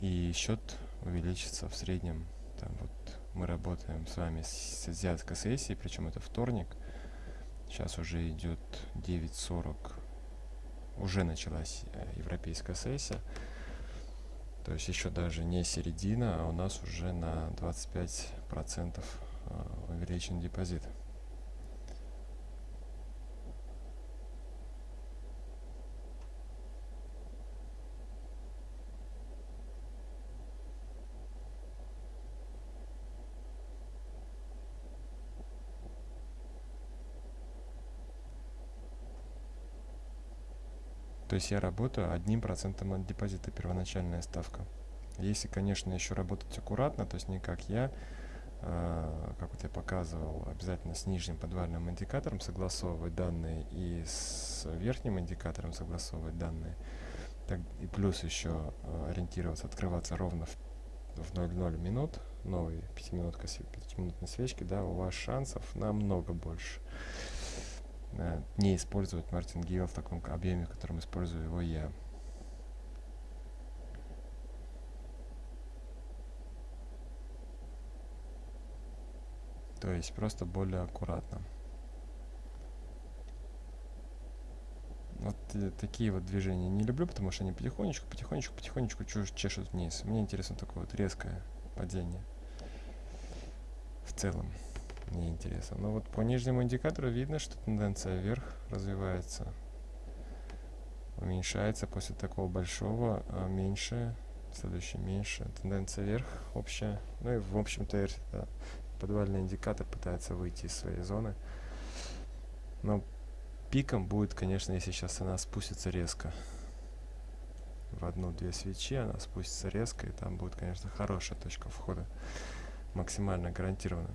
и счет увеличится в среднем. Там вот мы работаем с вами с азиатской сессией, причем это вторник. Сейчас уже идет 9.40. Уже началась э, европейская сессия. То есть еще даже не середина, а у нас уже на 25% а, увеличен депозит. То есть я работаю одним процентом от депозита, первоначальная ставка. Если, конечно, еще работать аккуратно, то есть не как я, э, как вот я показывал, обязательно с нижним подвальным индикатором согласовывать данные и с верхним индикатором согласовывать данные. Так, и плюс еще э, ориентироваться, открываться ровно в, в 0,0 минут, новой 5-минутной свечки, да, у вас шансов намного больше. Э, не использовать мартингейл в таком объеме, в котором использую его я. То есть просто более аккуратно. Вот э, такие вот движения не люблю, потому что они потихонечку, потихонечку, потихонечку чешут вниз. Мне интересно такое вот резкое падение в целом мне интересно. Но вот по нижнему индикатору видно, что тенденция вверх развивается. Уменьшается после такого большого, а меньше, следующий меньше. Тенденция вверх общая. Ну и в общем-то подвальный индикатор пытается выйти из своей зоны. Но пиком будет, конечно, если сейчас она спустится резко. В одну-две свечи она спустится резко, и там будет, конечно, хорошая точка входа. Максимально гарантированно.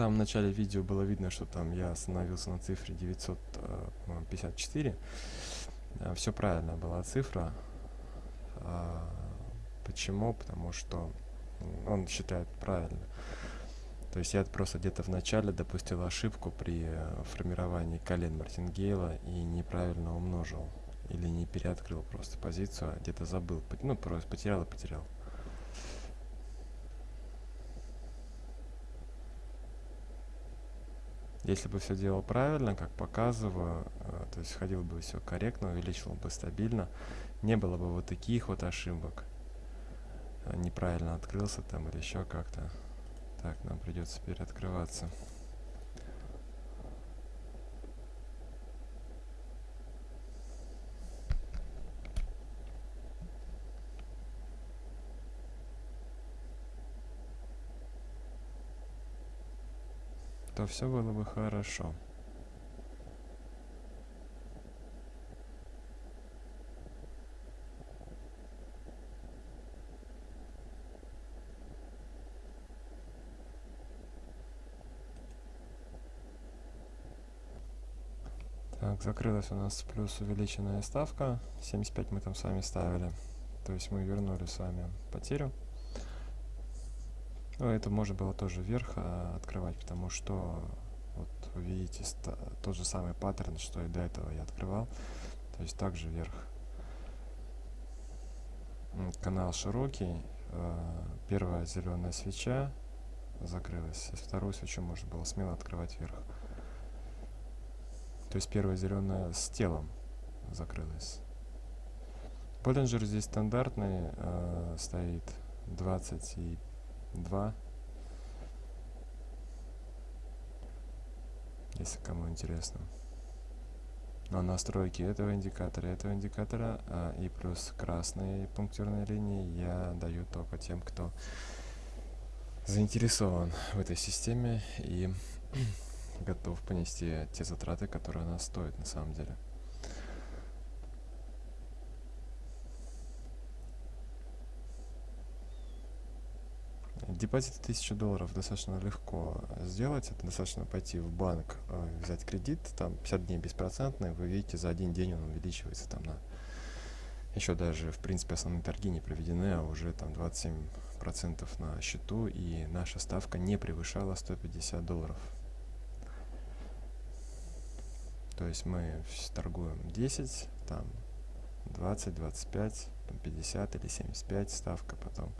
Самом начале видео было видно, что там я остановился на цифре 954. Э, Все правильно была цифра. А, почему? Потому что он считает правильно. То есть я просто где-то в начале допустил ошибку при э, формировании колен Мартингейла и неправильно умножил. Или не переоткрыл просто позицию, а где-то забыл. Ну, просто потерял и потерял. Если бы все делал правильно, как показываю, э, то есть ходил бы все корректно, увеличил бы стабильно, не было бы вот таких вот ошибок. Э, неправильно открылся там или еще как-то. Так, нам придется переоткрываться. То все было бы хорошо. Так, закрылась у нас плюс увеличенная ставка. 75 мы там с вами ставили. То есть мы вернули с вами потерю. Ну, это можно было тоже вверх а, открывать, потому что, вот вы видите, тот же самый паттерн, что и до этого я открывал. То есть также вверх. Канал широкий. Э, первая зеленая свеча закрылась. Вторую свечу можно было смело открывать вверх. То есть первая зеленая с телом закрылась. Боллинджер здесь стандартный, э, стоит 25 2. Если кому интересно. Но настройки этого индикатора, этого индикатора а, и плюс красные пунктирные линии я даю только тем, кто заинтересован в этой системе и готов понести те затраты, которые она стоит на самом деле. Депозит 1000 долларов достаточно легко сделать. Это достаточно пойти в банк, э, взять кредит, там 50 дней беспроцентный, вы видите, за один день он увеличивается там на... Еще даже, в принципе, основные торги не проведены, а уже там 27% на счету, и наша ставка не превышала 150 долларов. То есть мы торгуем 10, там 20, 25, 50 или 75 ставка, потом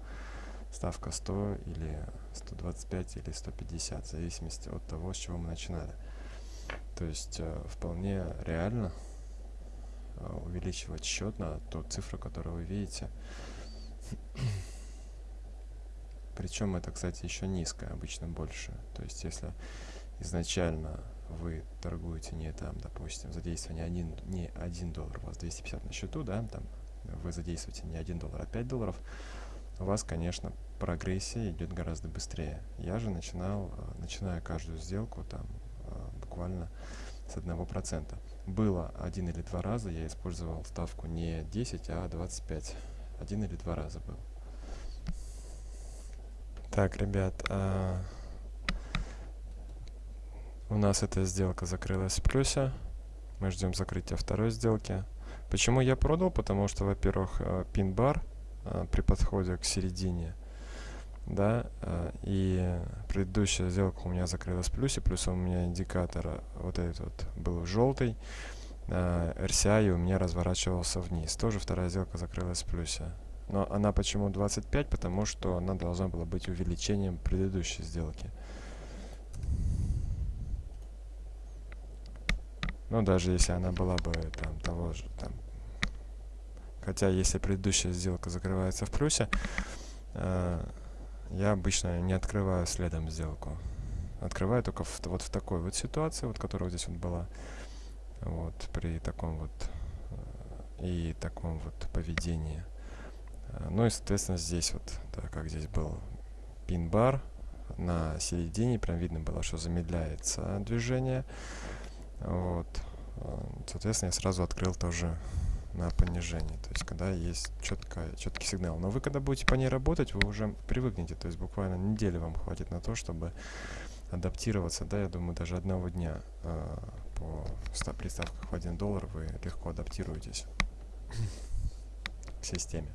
ставка 100 или 125 или 150, в зависимости от того, с чего мы начинали. То есть э, вполне реально э, увеличивать счет на ту цифру, которую вы видите. Причем это, кстати, еще низкое, обычно больше. То есть если изначально вы торгуете не там, допустим, задействование 1, не 1 доллар, у вас 250 на счету, да, там вы задействуете не 1 доллар, а 5 долларов, у вас, конечно, прогрессия идет гораздо быстрее. Я же начинал, э, начиная каждую сделку там э, буквально с одного процента. Было один или два раза, я использовал ставку не 10, а 25. Один или два раза был. Так, ребят, а... у нас эта сделка закрылась в плюсе. Мы ждем закрытия второй сделки. Почему я продал? Потому что, во-первых, э, пин-бар при подходе к середине да, э, и предыдущая сделка у меня закрылась в плюсе, плюс у меня индикатор вот этот вот был желтый, RCI у меня разворачивался вниз. Тоже вторая сделка закрылась в плюсе. Но она почему 25? Потому что она должна была быть увеличением предыдущей сделки. Ну, даже если она была бы там того же, там, хотя если предыдущая сделка закрывается в плюсе, э, я обычно не открываю следом сделку. Открываю только в, вот в такой вот ситуации, вот которая вот здесь вот была, вот при таком вот э, и таком вот поведении. Э, ну и, соответственно, здесь вот, так как здесь был пин-бар, на середине прям видно было, что замедляется движение. Вот. Соответственно, я сразу открыл тоже на понижение. То есть, когда есть четко, четкий сигнал. Но вы, когда будете по ней работать, вы уже привыкнете. То есть, буквально недели вам хватит на то, чтобы адаптироваться. Да, я думаю, даже одного дня э, по приставках в 1 доллар вы легко адаптируетесь к системе.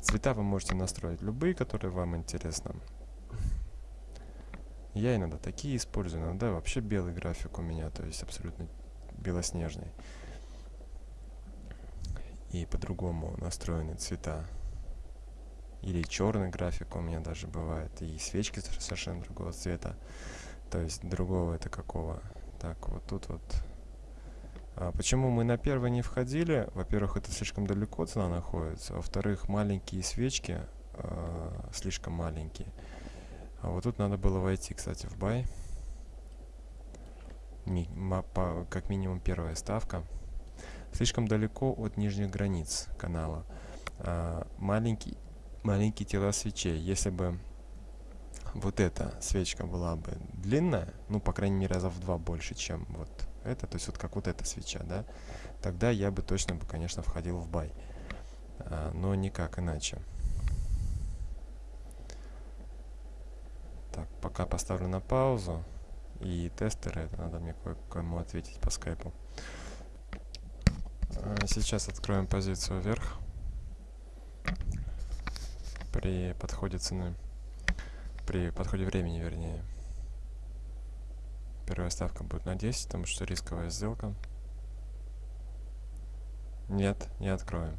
Цвета вы можете настроить любые, которые вам интересны. Я иногда такие использую, иногда вообще белый график у меня, то есть абсолютно белоснежный. И по-другому настроены цвета. Или черный график у меня даже бывает. И свечки совершенно другого цвета. То есть другого это какого. Так, вот тут вот. А почему мы на первый не входили? Во-первых, это слишком далеко цена находится. Во-вторых, маленькие свечки э, слишком маленькие. А вот тут надо было войти, кстати, в бай. Ми по, как минимум первая ставка. Слишком далеко от нижних границ канала. А, маленький, маленькие тела свечей. Если бы вот эта свечка была бы длинная, ну, по крайней мере, раза в два больше, чем вот это, то есть вот как вот эта свеча, да, тогда я бы точно, бы, конечно, входил в бай. А, но никак иначе. Так, пока поставлю на паузу. И тестеры, это надо мне кое-кому ответить по скайпу. А, сейчас откроем позицию вверх. При подходе цены. При подходе времени, вернее. Первая ставка будет на 10, потому что рисковая сделка. Нет, не откроем.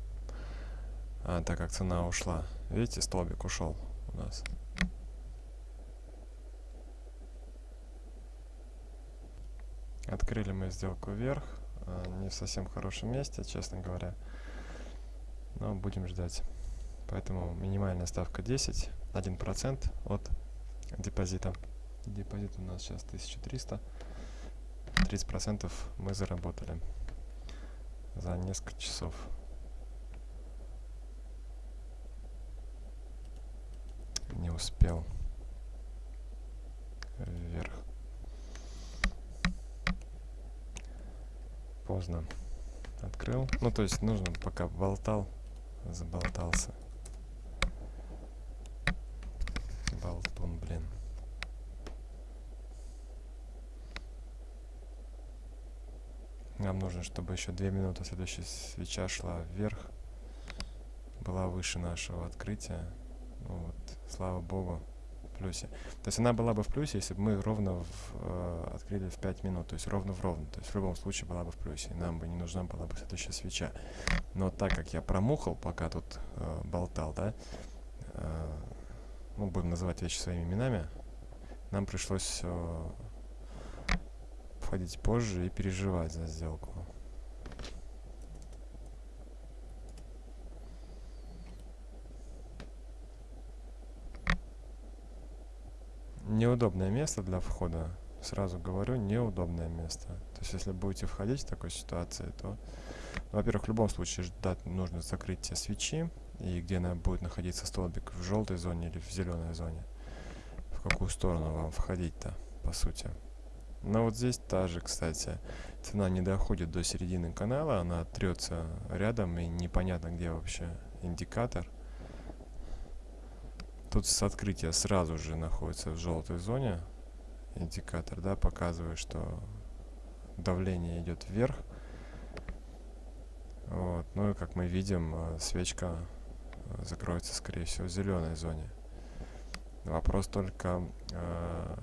А, так как цена ушла. Видите, столбик ушел у нас. Открыли мы сделку вверх. А, не в совсем хорошем месте, честно говоря. Но будем ждать. Поэтому минимальная ставка 10, 1% от депозита. Депозит у нас сейчас 1300. 30% мы заработали за несколько часов. Не успел вверх. Поздно открыл. Ну, то есть нужно, пока болтал, заболтался. Болтун, блин. Нам нужно, чтобы еще две минуты следующая свеча шла вверх. Была выше нашего открытия. Вот, слава богу плюсе. То есть она была бы в плюсе, если бы мы ровно в, э, открыли в 5 минут, то есть ровно в ровно. То есть в любом случае была бы в плюсе, и нам бы не нужна была бы следующая свеча. Но так как я промухал, пока тут э, болтал, да, э, ну, будем называть вещи своими именами, нам пришлось э, входить позже и переживать за сделку. Неудобное место для входа. Сразу говорю, неудобное место. То есть, если будете входить в такой ситуации, то, во-первых, в любом случае ждать нужно закрытие свечи, и где она будет находиться столбик, в желтой зоне или в зеленой зоне. В какую сторону вам входить-то, по сути. Но вот здесь та же, кстати, цена не доходит до середины канала, она трется рядом, и непонятно, где вообще индикатор. Тут с открытия сразу же находится в желтой зоне индикатор, да, показывает, что давление идет вверх. Вот. Ну и как мы видим, э, свечка э, закроется, скорее всего, в зеленой зоне. Вопрос только, э,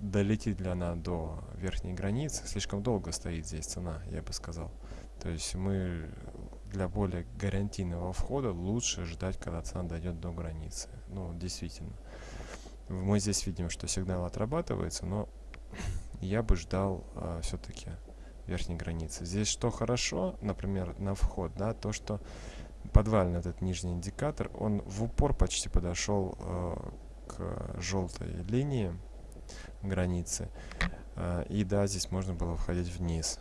долетит ли она до верхней границы. Слишком долго стоит здесь цена, я бы сказал. То есть мы для более гарантийного входа лучше ждать, когда цена дойдет до границы. Ну, действительно. Мы здесь видим, что сигнал отрабатывается, но я бы ждал э, все-таки верхней границы. Здесь что хорошо, например, на вход, да, то, что подвальный этот нижний индикатор, он в упор почти подошел э, к желтой линии границы. Э, и да, здесь можно было входить вниз.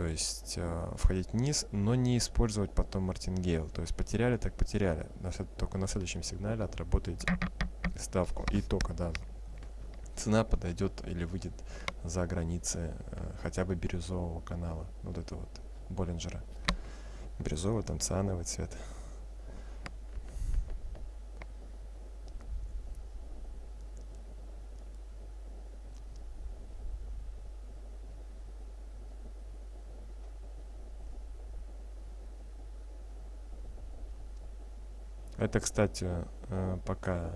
То есть э, входить вниз, но не использовать потом мартингейл. То есть потеряли, так потеряли. На, только на следующем сигнале отработаете ставку. И только, да, цена подойдет или выйдет за границы э, хотя бы бирюзового канала. Вот это вот Боллинджера. Бирюзовый, там циановый цвет. Это, кстати, э, пока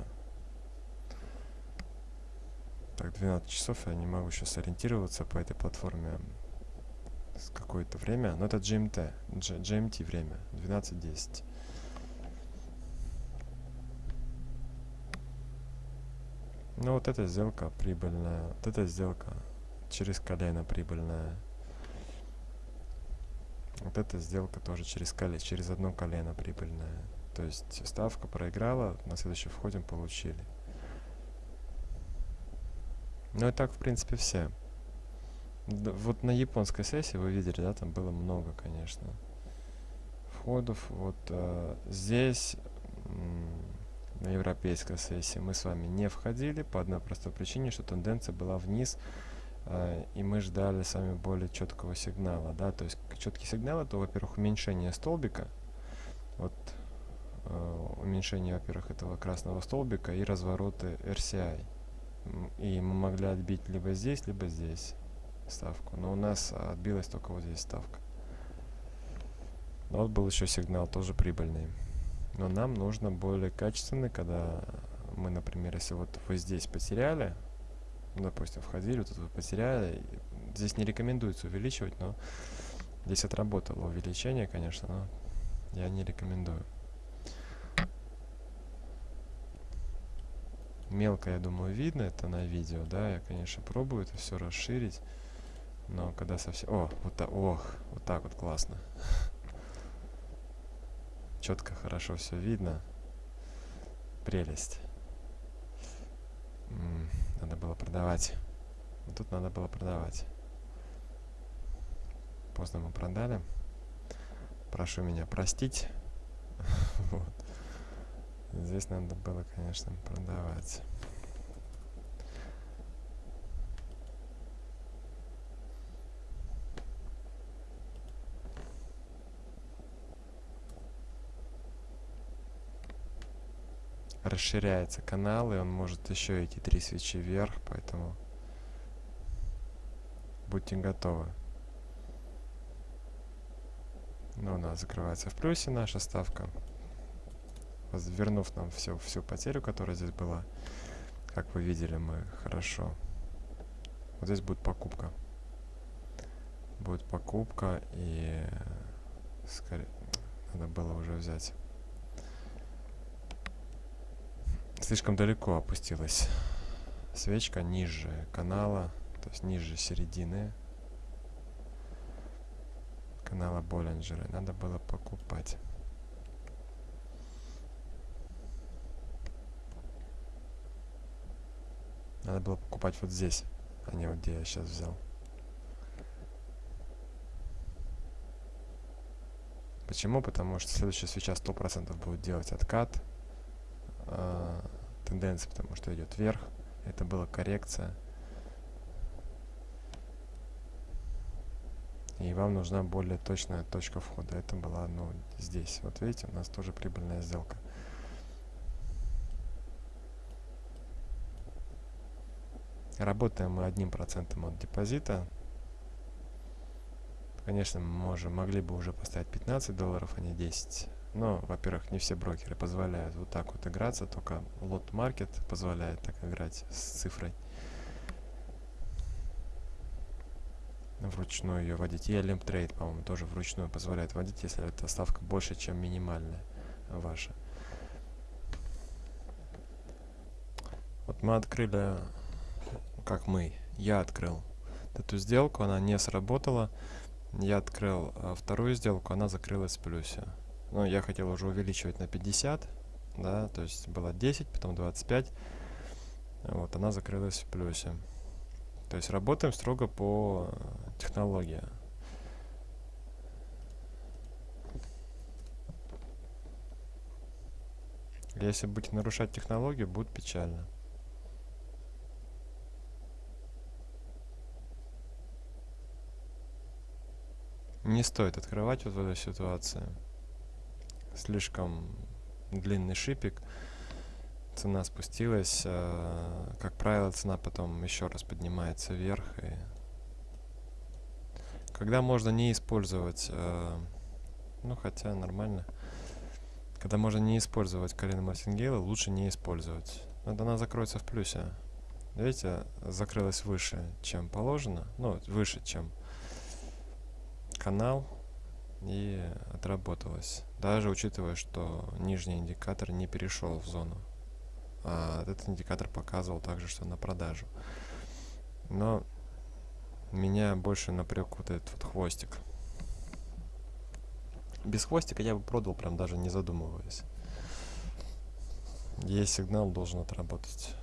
так, 12 часов я не могу сейчас ориентироваться по этой платформе с какое-то время. Но это GMT, G GMT время, 12.10. Ну вот эта сделка прибыльная, вот эта сделка через колено прибыльная. Вот эта сделка тоже через колено, через одно колено прибыльная. То есть ставка проиграла, на следующий входим, получили. Ну и так, в принципе, все. Да, вот на японской сессии вы видели, да, там было много, конечно, входов. Вот э, здесь, на европейской сессии, мы с вами не входили по одной простой причине, что тенденция была вниз, э, и мы ждали с вами более четкого сигнала, да, то есть четкий сигнал это, во-первых, уменьшение столбика, вот уменьшение, во-первых, этого красного столбика и развороты RCI. И мы могли отбить либо здесь, либо здесь ставку. Но у нас отбилась только вот здесь ставка. Но вот был еще сигнал, тоже прибыльный. Но нам нужно более качественный, когда мы, например, если вот вы здесь потеряли, ну, допустим, входили, тут вы потеряли, здесь не рекомендуется увеличивать, но здесь отработало увеличение, конечно, но я не рекомендую. Мелко, я думаю, видно это на видео, да, я, конечно, пробую это все расширить, но когда совсем... О, вот так, ох, вот так вот классно. Четко, хорошо все видно. Прелесть. Надо было продавать. Тут надо было продавать. Поздно мы продали. Прошу меня простить. вот. Здесь надо было, конечно, продавать. расширяется канал, и он может еще эти три свечи вверх, поэтому будьте готовы. Ну, у нас закрывается в плюсе наша ставка вернув нам всю, всю потерю, которая здесь была. Как вы видели, мы хорошо. Вот здесь будет покупка. Будет покупка, и скорее надо было уже взять. Слишком далеко опустилась свечка ниже канала, то есть ниже середины канала Боллинджера. Надо было покупать. Надо было покупать вот здесь, а не вот где я сейчас взял. Почему? Потому что следующая свеча 100% будет делать откат э, тенденции, потому что идет вверх. Это была коррекция. И вам нужна более точная точка входа. Это была, ну, здесь. Вот видите, у нас тоже прибыльная сделка. Работаем мы одним процентом от депозита. Конечно, мы можем, могли бы уже поставить 15 долларов, а не 10. Но, во-первых, не все брокеры позволяют вот так вот играться, только лот маркет позволяет так играть с цифрой. Вручную ее вводить. И Limp Trade, по-моему, тоже вручную позволяет вводить, если эта ставка больше, чем минимальная ваша. Вот мы открыли, как мы, я открыл эту сделку, она не сработала. Я открыл а, вторую сделку, она закрылась в плюсе. Ну, я хотел уже увеличивать на 50, да, то есть было 10, потом 25. Вот, она закрылась в плюсе. То есть работаем строго по технологии. Если будете нарушать технологию, будет печально. Не стоит открывать вот в этой ситуации. Слишком длинный шипик. Цена спустилась. Э, как правило, цена потом еще раз поднимается вверх. И когда можно не использовать, э, ну хотя нормально. Когда можно не использовать Карина Мартингейла, лучше не использовать. Вот она закроется в плюсе. Видите, закрылась выше, чем положено. Ну, выше, чем канал и отработалось. Даже учитывая, что нижний индикатор не перешел в зону. А этот индикатор показывал также, что на продажу. Но меня больше напряг вот этот вот хвостик. Без хвостика я бы продал, прям даже не задумываясь. Есть сигнал, должен отработать.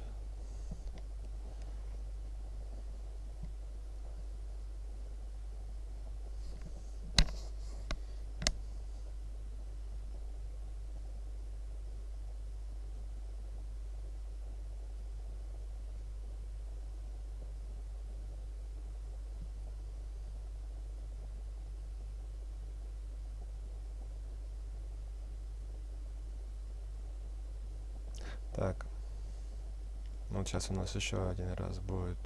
Так. Вот сейчас у нас еще один раз будет.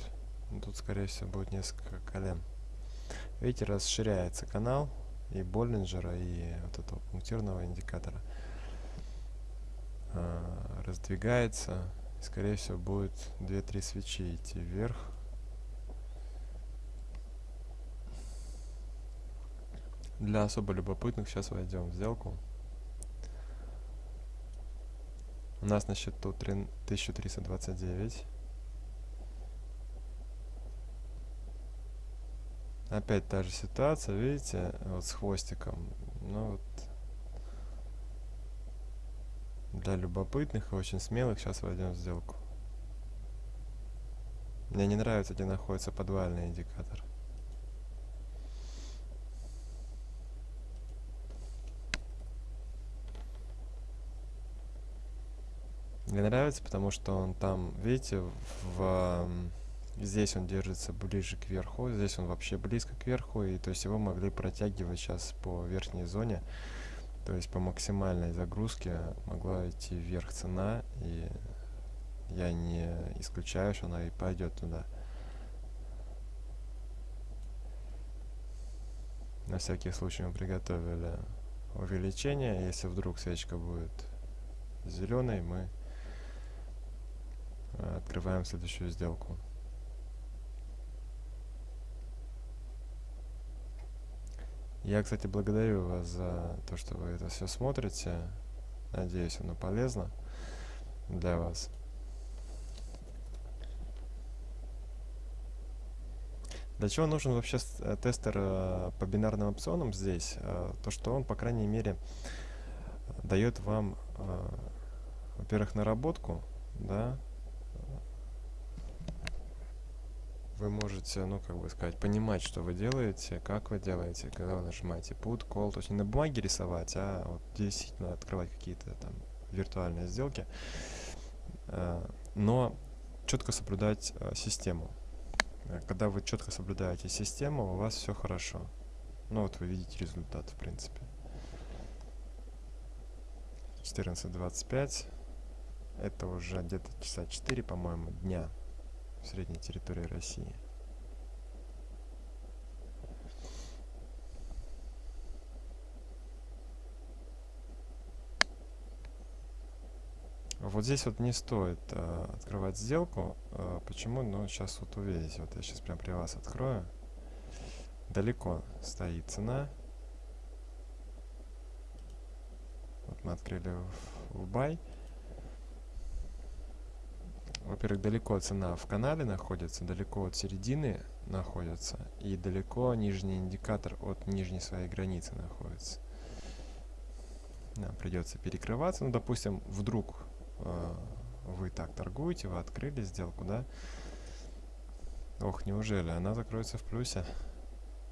Тут, скорее всего, будет несколько колен. Видите, расширяется канал и Боллинджера, и вот этого пунктирного индикатора. А, раздвигается. Скорее всего, будет 2-3 свечи идти вверх. Для особо любопытных сейчас войдем в сделку. У нас на счету 1329. Опять та же ситуация, видите, вот с хвостиком. Ну вот. Для любопытных и очень смелых сейчас войдем в сделку. Мне не нравится, где находится подвальный индикатор. Мне нравится, потому что он там, видите, в, здесь он держится ближе к верху, здесь он вообще близко к верху, и то есть его могли протягивать сейчас по верхней зоне, то есть по максимальной загрузке могла идти вверх цена, и я не исключаю, что она и пойдет туда. На всякий случай мы приготовили увеличение, если вдруг свечка будет зеленой, мы Открываем следующую сделку. Я, кстати, благодарю вас за то, что вы это все смотрите. Надеюсь, оно полезно для вас. Для чего нужен вообще э, тестер э, по бинарным опционам здесь? Э, то, что он, по крайней мере, дает вам, во-первых, наработку, да, вы можете, ну, как бы сказать, понимать, что вы делаете, как вы делаете, когда вы нажимаете put, call, то есть не на бумаге рисовать, а вот действительно открывать какие-то там виртуальные сделки, э, но четко соблюдать э, систему. Э, когда вы четко соблюдаете систему, у вас все хорошо. Ну вот вы видите результат, в принципе. 14.25. Это уже где-то часа 4, по-моему, дня средней территории России. Вот здесь вот не стоит э, открывать сделку. Э, почему? Ну, сейчас вот увидите. Вот я сейчас прям при вас открою. Далеко стоит цена. Вот мы открыли в, в buy. Во-первых, далеко цена в канале находится, далеко от середины находится, и далеко нижний индикатор от нижней своей границы находится. Нам придется перекрываться. Ну, допустим, вдруг э, вы так торгуете, вы открыли сделку, да? Ох, неужели? Она закроется в плюсе?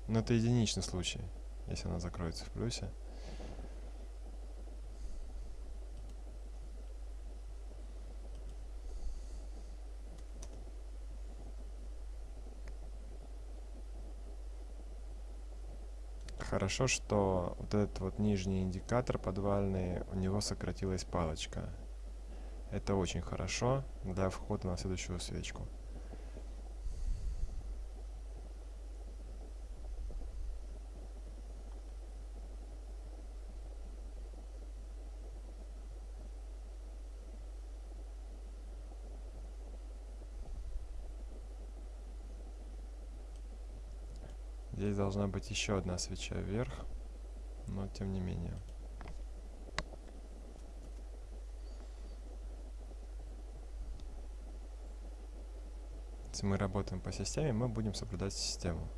Но это единичный случай, если она закроется в плюсе. Хорошо, что вот этот вот нижний индикатор подвальный, у него сократилась палочка. Это очень хорошо для входа на следующую свечку. Здесь должна быть еще одна свеча вверх, но тем не менее. Если мы работаем по системе, мы будем соблюдать систему.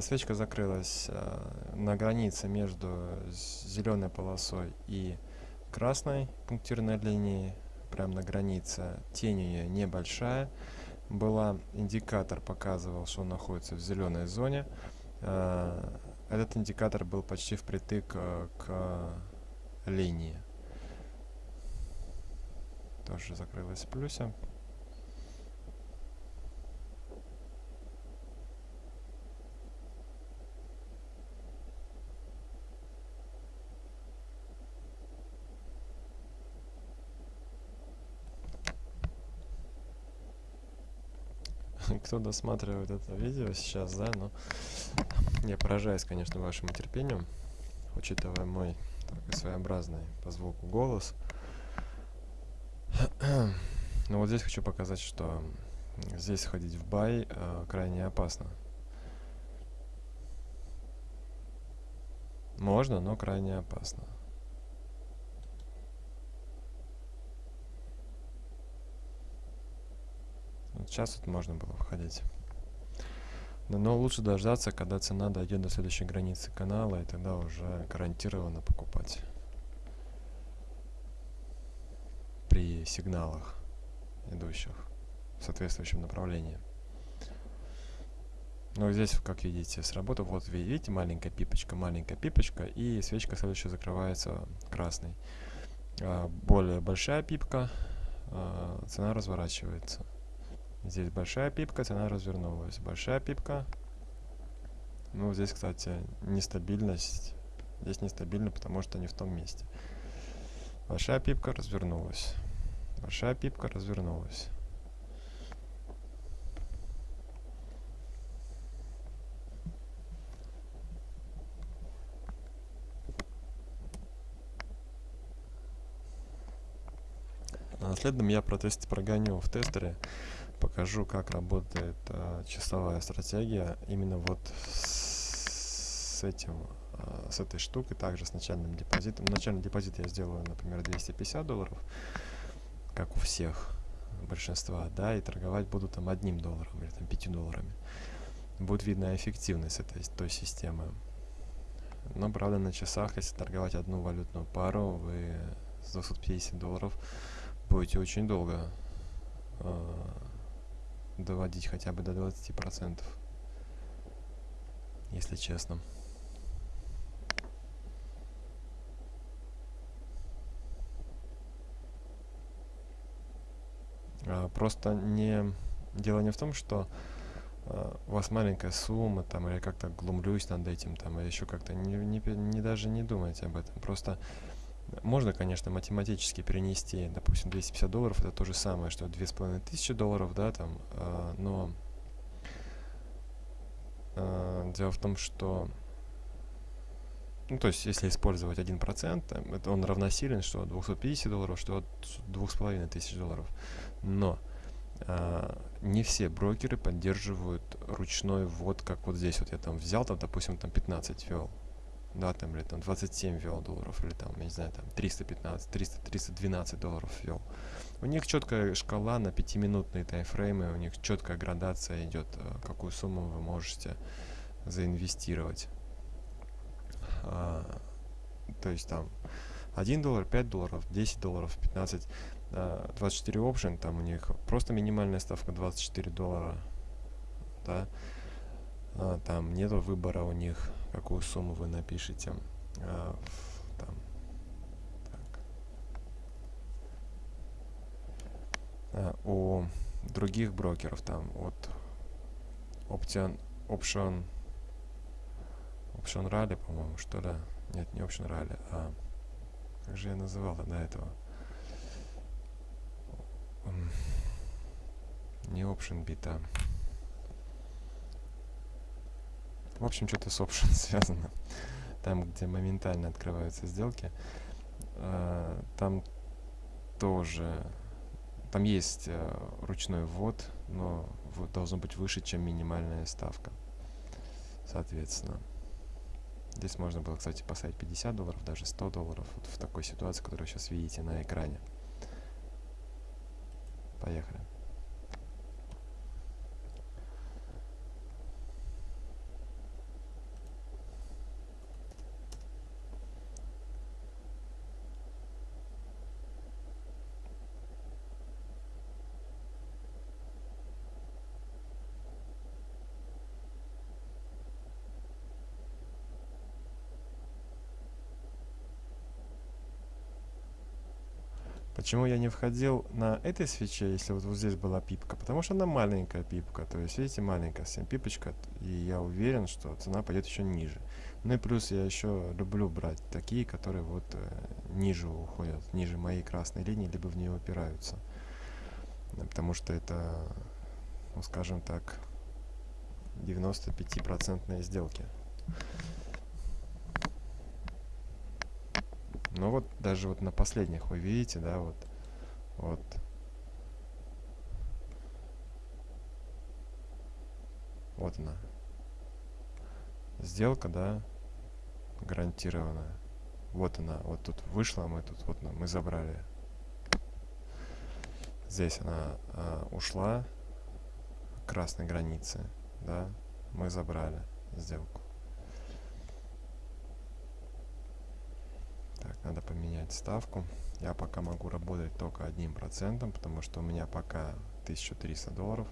Свечка закрылась э, на границе между зеленой полосой и красной пунктирной линией, прямо на границе. Тень ее небольшая была. Индикатор показывал, что он находится в зеленой зоне. Э, этот индикатор был почти впритык к линии. Тоже закрылась в плюсе. Кто досматривает это видео сейчас, да, но я поражаюсь, конечно, вашему терпению, учитывая мой такой своеобразный по звуку голос. Но вот здесь хочу показать, что здесь ходить в бай э, крайне опасно. Можно, но крайне опасно. Сейчас вот можно было входить. Но, но лучше дождаться, когда цена дойдет до следующей границы канала, и тогда уже гарантированно покупать. При сигналах, идущих в соответствующем направлении. Ну, здесь, как видите, сработал. Вот, видите, маленькая пипочка, маленькая пипочка, и свечка следующая закрывается красной. А, более большая пипка, а, цена разворачивается. Здесь большая пипка, цена развернулась. Большая пипка. Ну, здесь, кстати, нестабильность. Здесь нестабильно, потому что не в том месте. Большая пипка развернулась. Большая пипка развернулась. На следом я протест прогоню в тестере покажу, как работает э, часовая стратегия именно вот с этим, э, с этой штукой, также с начальным депозитом. Начальный депозит я сделаю, например, 250 долларов, как у всех большинства, да, и торговать буду там одним долларом или там 5 долларами. Будет видна эффективность этой той системы. Но, правда, на часах, если торговать одну валютную пару, вы с 250 долларов будете очень долго э, доводить хотя бы до 20%, если честно. А, просто не дело не в том, что а, у вас маленькая сумма, там, или как-то глумлюсь над этим, там, или еще как-то, не, не, не даже не думайте об этом. Просто Можно, конечно, математически перенести, допустим, 250 долларов, это то же самое, что 2500 долларов, да, там, э, но э, дело в том, что ну, то есть, если использовать 1%, это он равносилен, что от 250 долларов, что от 2500 долларов. Но э, не все брокеры поддерживают ручной ввод, как вот здесь вот я там взял, там, допустим, там 15 ввел, да, там, или там 27 ввел долларов, или там, я не знаю, там 315, 300, 312 долларов ввел. У них четкая шкала на 5-минутные таймфреймы, у них четкая градация идет, э, какую сумму вы можете заинвестировать. А, то есть там 1 доллар, 5 долларов, 10 долларов, 15, а, 24 option, там у них просто минимальная ставка 24 доллара, да, а, там нету выбора у них, какую сумму вы напишете, а, там, так. А, у других брокеров там вот option, option Option Rally, по-моему, что ли? Нет, не Option Rally, а... Как же я называл до этого? Не Option Bit, а... В общем, что-то с Option связано. Там, где моментально открываются сделки. А, там тоже... Там есть а, ручной ввод, но должно быть выше, чем минимальная ставка. Соответственно. Здесь можно было, кстати, поставить 50 долларов, даже 100 долларов. Вот в такой ситуации, которую вы сейчас видите на экране. Поехали. Почему я не входил на этой свече, если вот, вот здесь была пипка? Потому что она маленькая пипка, то есть, видите, маленькая совсем пипочка, и я уверен, что цена пойдет еще ниже. Ну и плюс я еще люблю брать такие, которые вот э, ниже уходят, ниже моей красной линии, либо в нее упираются. Потому что это, ну скажем так, 95% сделки. Но вот даже вот на последних вы видите, да, вот, вот. Вот она. Сделка, да, гарантированная. Вот она, вот тут вышла, мы тут, вот мы забрали. Здесь она а, ушла красной границы, да, мы забрали сделку. Так, надо поменять ставку. Я пока могу работать только одним процентом, потому что у меня пока 1300 долларов.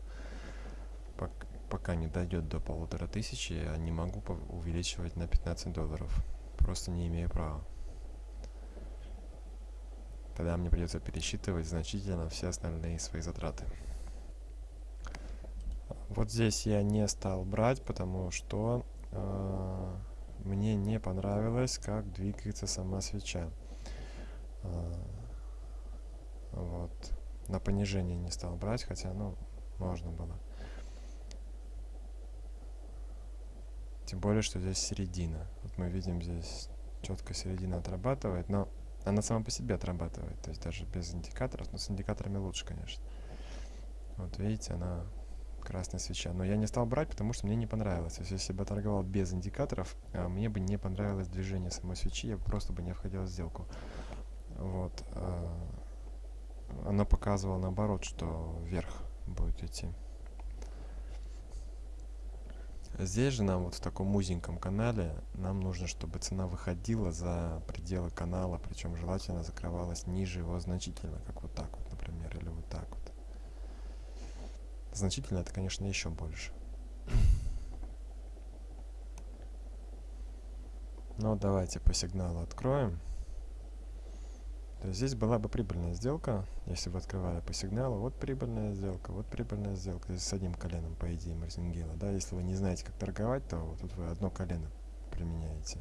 Пока не дойдет до полутора тысячи, я не могу увеличивать на 15 долларов. Просто не имею права. Тогда мне придется пересчитывать значительно все остальные свои затраты. Вот здесь я не стал брать, потому что э, мне не понравилось, как двигается сама свеча. А, вот. На понижение не стал брать, хотя, ну, можно было. Тем более, что здесь середина. Вот мы видим здесь четко середина отрабатывает, но она сама по себе отрабатывает, то есть даже без индикаторов, но с индикаторами лучше, конечно. Вот видите, она красная свеча. Но я не стал брать, потому что мне не понравилось. То есть, если бы торговал без индикаторов, а, мне бы не понравилось движение самой свечи, я просто бы не входил в сделку. Вот. А, она показывала наоборот, что вверх будет идти. Здесь же нам вот в таком узеньком канале нам нужно, чтобы цена выходила за пределы канала, причем желательно закрывалась ниже его значительно, как вот так вот, например, или вот так вот. Значительно это, конечно, еще больше. Но давайте по сигналу откроем. То есть здесь была бы прибыльная сделка, если бы открывали по сигналу. Вот прибыльная сделка, вот прибыльная сделка. Здесь с одним коленом, по идее, марзингела. Да, если вы не знаете, как торговать, то вот тут вы одно колено применяете.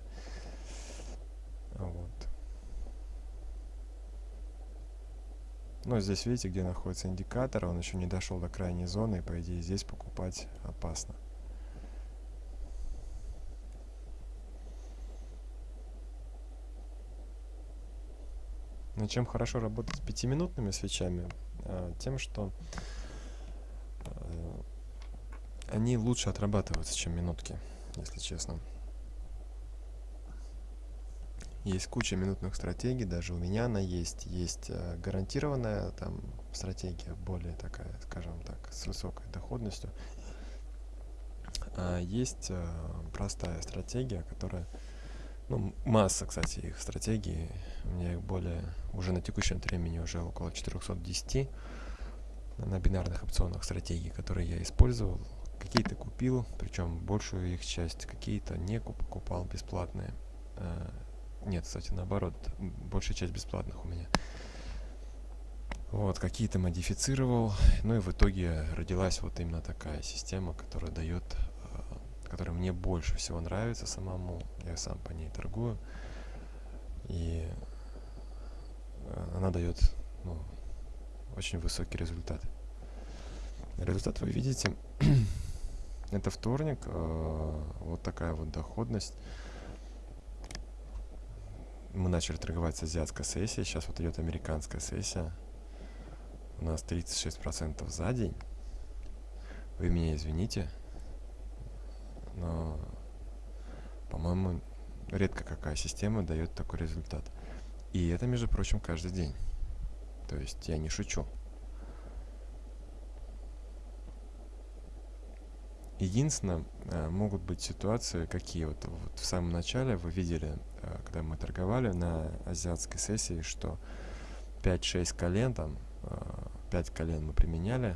Вот. Но здесь видите, где находится индикатор, он еще не дошел до крайней зоны, и по идее здесь покупать опасно. Но чем хорошо работать с пятиминутными свечами? А, тем, что а, они лучше отрабатываются, чем минутки, если честно. Есть куча минутных стратегий, даже у меня она есть. Есть э, гарантированная там стратегия, более такая, скажем так, с высокой доходностью. А есть э, простая стратегия, которая, ну, масса, кстати, их стратегий. У меня их более, уже на текущем времени уже около 410 на бинарных опционах стратегий, которые я использовал. Какие-то купил, причем большую их часть, какие-то не покупал бесплатные. Нет, кстати, наоборот, большая часть бесплатных у меня. Вот, какие-то модифицировал. Ну и в итоге родилась вот именно такая система, которая дает, э, которая мне больше всего нравится самому. Я сам по ней торгую. И э, она дает ну, очень высокий результат. Результат вы видите. Это вторник. Э, вот такая вот доходность мы начали торговать с азиатской сессией, сейчас вот идет американская сессия. У нас 36% за день. Вы меня извините, но, по-моему, редко какая система дает такой результат. И это, между прочим, каждый день. То есть я не шучу. Единственное, э, могут быть ситуации, какие вот, вот в самом начале вы видели, когда мы торговали на азиатской сессии, что 5-6 колен, там 5 э, колен мы применяли,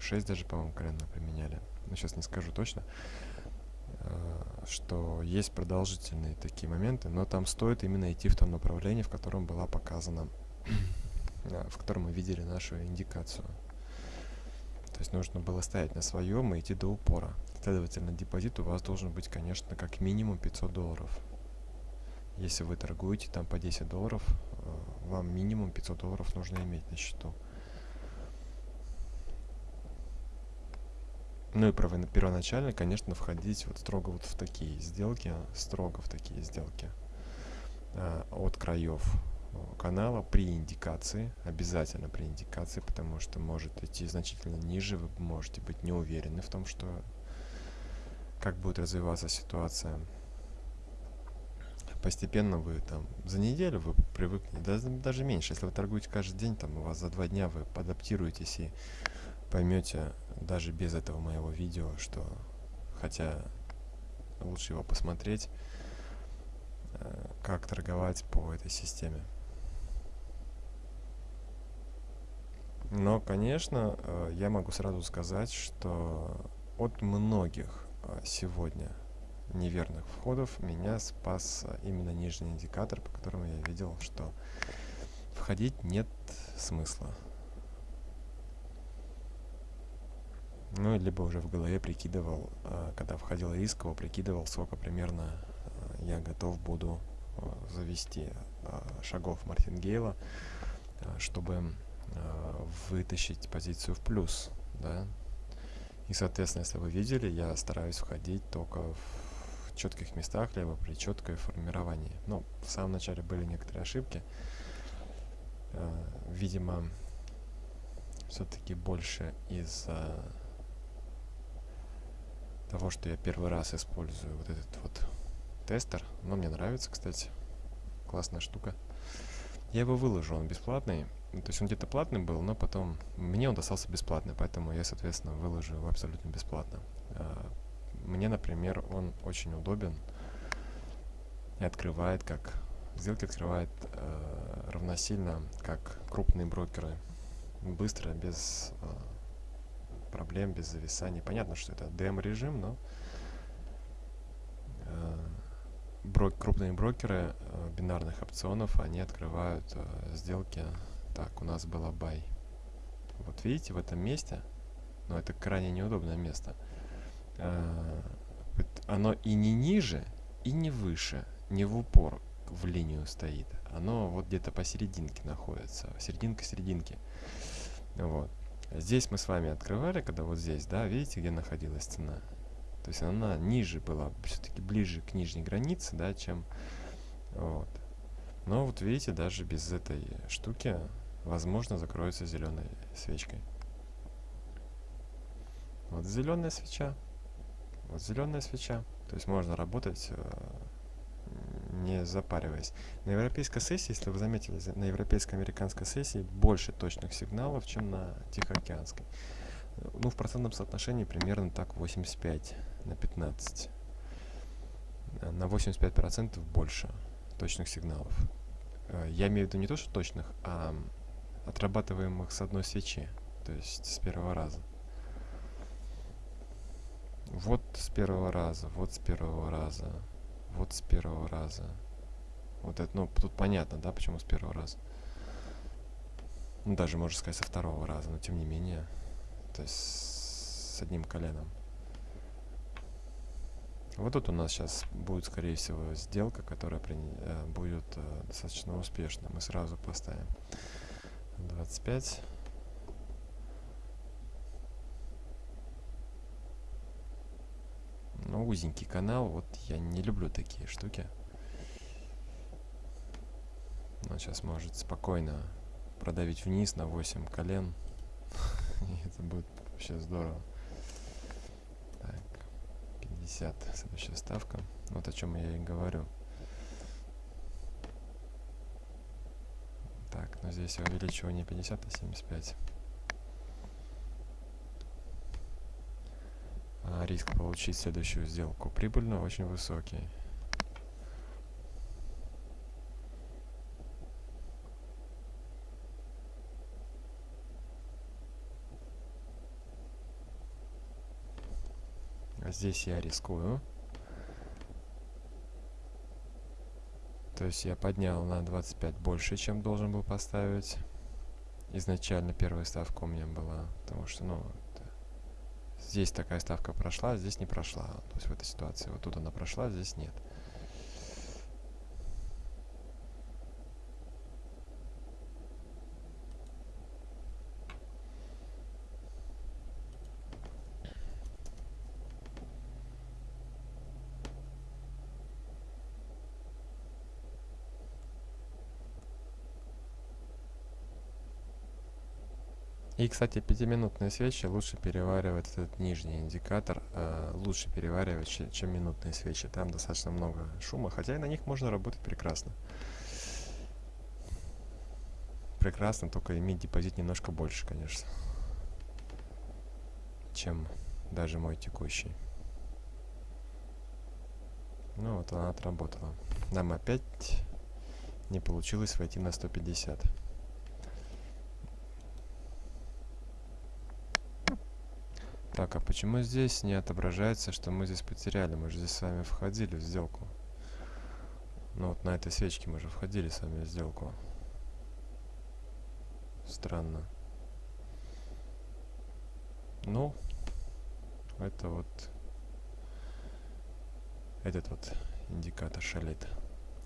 6 даже, по-моему, колен мы применяли, но сейчас не скажу точно, что есть продолжительные такие моменты, но там стоит именно идти в том направлении, в котором была показана, в котором мы видели нашу индикацию. То есть нужно было стоять на своем и идти до упора. Следовательно, депозит у вас должен быть, конечно, как минимум 500 долларов. Если вы торгуете там по 10 долларов, э, вам минимум 500 долларов нужно иметь на счету. Ну и первоначально, конечно, входить вот строго вот в такие сделки, строго в такие сделки э, от краев канала при индикации, обязательно при индикации, потому что может идти значительно ниже, вы можете быть не уверены в том, что как будет развиваться ситуация. Постепенно вы там за неделю вы привыкнете, даже, даже меньше, если вы торгуете каждый день, там у вас за два дня вы адаптируетесь и поймете даже без этого моего видео, что хотя лучше его посмотреть, э, как торговать по этой системе. Но, конечно, э, я могу сразу сказать, что от многих э, сегодня неверных входов меня спас именно нижний индикатор, по которому я видел, что входить нет смысла. Ну, либо уже в голове прикидывал, э, когда входил рисково, прикидывал, сколько примерно я готов буду завести шагов Мартингейла, чтобы вытащить позицию в плюс, да. И, соответственно, если вы видели, я стараюсь входить только в четких местах, либо при четкое формировании. Ну, в самом начале были некоторые ошибки. Э, видимо, все-таки больше из-за того, что я первый раз использую вот этот вот тестер. Но мне нравится, кстати. Классная штука. Я его выложу, он бесплатный. То есть он где-то платный был, но потом мне он достался бесплатно, поэтому я, соответственно, выложу его абсолютно бесплатно. Мне, например, он очень удобен и открывает как сделки открывает э, равносильно как крупные брокеры. Быстро без э, проблем без зависаний. Понятно что это дем режим но э, брок крупные брокеры э, бинарных опционов они открывают э, сделки. Так, у нас была бай. Вот видите, в этом месте, но это крайне неудобное место, оно и не ниже, и не выше, не в упор. в линию стоит. Оно вот где-то посерединке находится. Серединка серединки. Вот. Здесь мы с вами открывали, когда вот здесь, да, видите, где находилась цена? То есть она ниже была, все-таки ближе к нижней границе, да, чем вот. Но вот видите, даже без этой штуки, возможно, закроется зеленой свечкой. Вот зеленая свеча. Вот зеленая свеча. То есть можно работать, э, не запариваясь. На европейской сессии, если вы заметили, на европейско-американской сессии больше точных сигналов, чем на Тихоокеанской. Ну, в процентном соотношении примерно так 85 на 15. На 85% больше точных сигналов. Э, я имею в виду не то, что точных, а отрабатываемых с одной свечи, то есть с первого раза. Вот с первого раза, вот с первого раза, вот с первого раза. Вот это, ну, тут понятно, да, почему с первого раза. Ну, даже, можно сказать, со второго раза, но тем не менее. То есть с одним коленом. Вот тут у нас сейчас будет, скорее всего, сделка, которая при, э, будет э, достаточно успешной. Мы сразу поставим 25. Ну, узенький канал, вот я не люблю такие штуки. Но сейчас может спокойно продавить вниз на 8 колен. Это будет вообще здорово. Так, 50, следующая ставка. Вот о чем я и говорю. Так, но здесь увеличивание 50, а 75. Риск получить следующую сделку прибыльно очень высокий. А здесь я рискую. То есть я поднял на 25 больше, чем должен был поставить. Изначально первая ставка у меня была, потому что, ну, здесь такая ставка прошла, здесь не прошла. То есть в этой ситуации вот тут она прошла, здесь нет. И, кстати, пятиминутные свечи лучше переваривать этот нижний индикатор, э, лучше переваривать, чем, чем минутные свечи. Там достаточно много шума, хотя и на них можно работать прекрасно. Прекрасно, только иметь депозит немножко больше, конечно, чем даже мой текущий. Ну вот она отработала. Нам опять не получилось войти на 150. Так, а почему здесь не отображается, что мы здесь потеряли? Мы же здесь с вами входили в сделку. Ну вот на этой свечке мы же входили с вами в сделку. Странно. Ну, это вот этот вот индикатор шалит.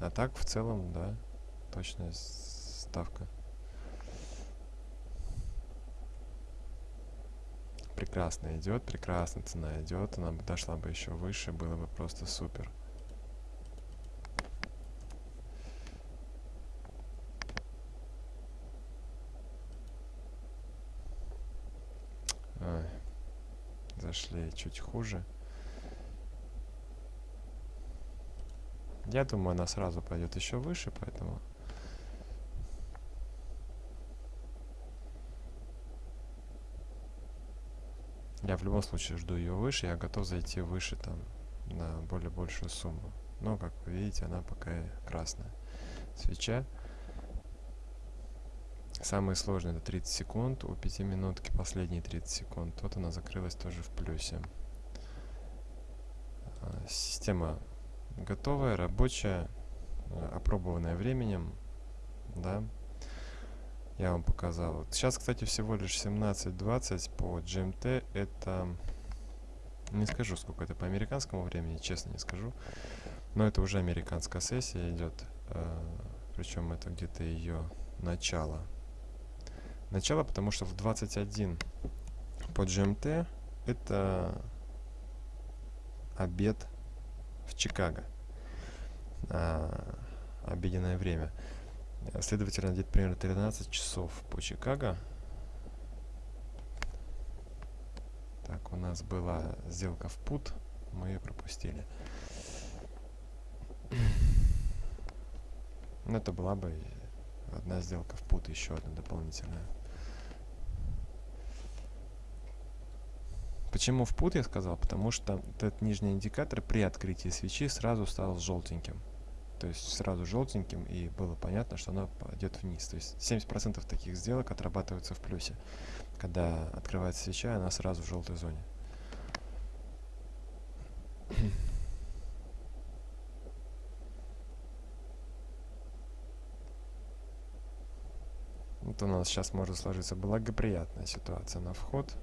А так в целом, да, точная ставка. Прекрасно идет, прекрасно цена идет, она бы дошла бы еще выше, было бы просто супер. Зашли чуть хуже. Я думаю, она сразу пойдет еще выше, поэтому Я в любом случае жду ее выше, я готов зайти выше там на более большую сумму. Но, как вы видите, она пока красная. Свеча. Самые сложные это 30 секунд, у 5 минутки последние 30 секунд. Вот она закрылась тоже в плюсе. А, система готовая, рабочая, опробованная временем, да, я вам показал. Сейчас, кстати, всего лишь 17.20 по GMT. Это... Не скажу, сколько это по американскому времени, честно не скажу. Но это уже американская сессия идет. Э, причем это где-то ее начало. Начало, потому что в 21 по GMT это обед в Чикаго. А, обеденное время. Следовательно, где-то примерно 13 часов по Чикаго. Так, у нас была сделка в пут, мы ее пропустили. Ну, это была бы одна сделка в пут, еще одна дополнительная. Почему в пут я сказал? Потому что этот нижний индикатор при открытии свечи сразу стал желтеньким. То есть сразу желтеньким, и было понятно, что она пойдет вниз. То есть 70% таких сделок отрабатываются в плюсе. Когда открывается свеча, она сразу в желтой зоне. Вот у нас сейчас может сложиться благоприятная ситуация на вход.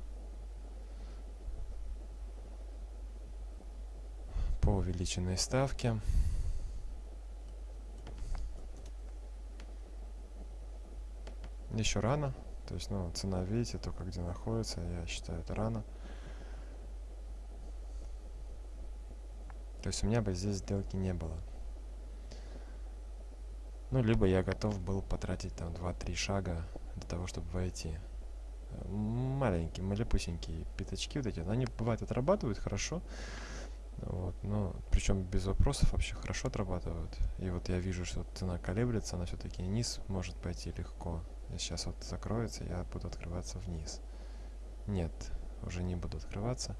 По увеличенной ставке. Еще рано. То есть, ну, цена, видите, только где находится. Я считаю, это рано. То есть у меня бы здесь сделки не было. Ну, либо я готов был потратить там 2-3 шага для того, чтобы войти. Маленькие, малепусенькие пятачки вот эти, они бывают отрабатывают хорошо. Вот, но причем без вопросов вообще хорошо отрабатывают. И вот я вижу, что цена колеблется, она все-таки низ может пойти легко. Сейчас вот закроется, я буду открываться вниз. Нет, уже не буду открываться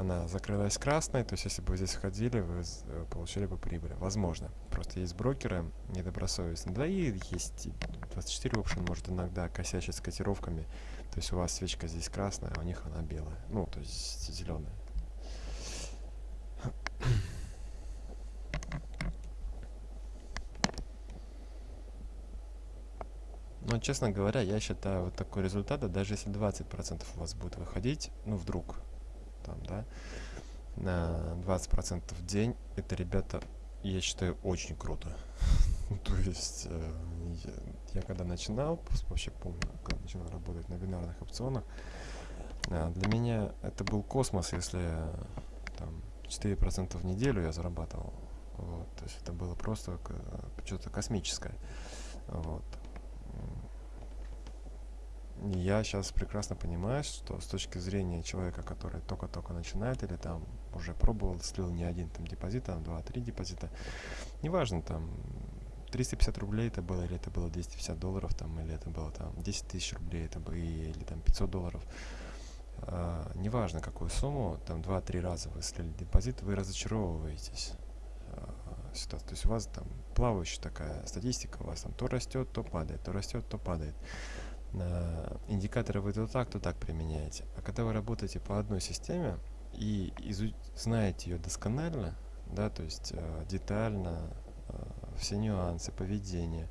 она закрылась красной, то есть если бы вы здесь входили, вы э, получили бы прибыль. Возможно. Просто есть брокеры недобросовестные. Да и есть 24 option может иногда косячить с котировками. То есть у вас свечка здесь красная, а у них она белая. Ну, то есть зеленая. Но, честно говоря, я считаю вот такой результат, даже если 20% у вас будет выходить, ну, вдруг, там, да, на 20% в день, это, ребята, я считаю, очень круто. То есть, э, я, когда начинал, вообще помню, когда начинал работать на бинарных опционах, э, для меня это был космос, если там 4% в неделю я зарабатывал. Вот, то есть это было просто что-то космическое. Вот я сейчас прекрасно понимаю, что с точки зрения человека, который только-только начинает или там уже пробовал, слил не один там депозит, там два-три депозита, неважно, там 350 рублей это было, или это было 250 долларов, там, или это было там 10 тысяч рублей, это было, или там 500 долларов. А, неважно какую сумму, там 2-3 раза вы слили депозит, вы разочаровываетесь. А, ситуация. То есть у вас там плавающая такая статистика, у вас там то растет, то падает, то растет, то падает индикаторы вы то так, то так применяете. А когда вы работаете по одной системе и знаете ее досконально, да, то есть э, детально, э, все нюансы поведения,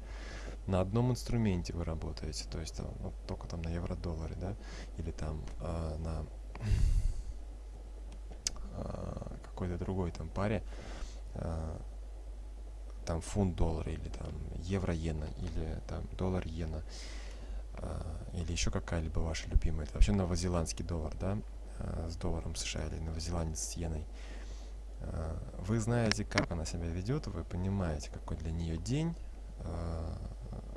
на одном инструменте вы работаете, то есть там, ну, только там на евро-долларе, да, или там э, на э, какой-то другой там паре, э, там фунт-доллар или там евро-иена или там доллар-иена, а, или еще какая-либо ваша любимая, это вообще новозеландский доллар, да, а, с долларом США или новозеландец с иеной, а, вы знаете, как она себя ведет, вы понимаете, какой для нее день,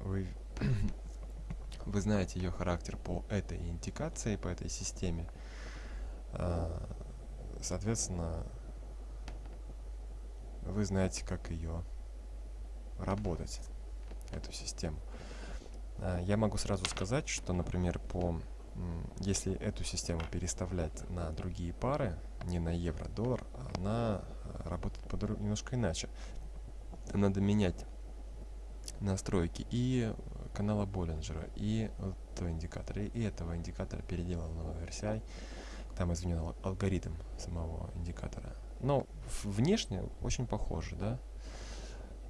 вы, вы знаете ее характер по этой индикации, по этой системе, соответственно, вы знаете, как ее работать, эту систему. А, я могу сразу сказать, что, например, по если эту систему переставлять на другие пары, не на евро-доллар, она а, работает по немножко иначе. Надо менять настройки и канала Боллинджера, и этого индикатора, и этого индикатора переделанного RCI. Там изменен алгоритм самого индикатора. Но внешне очень похоже, да?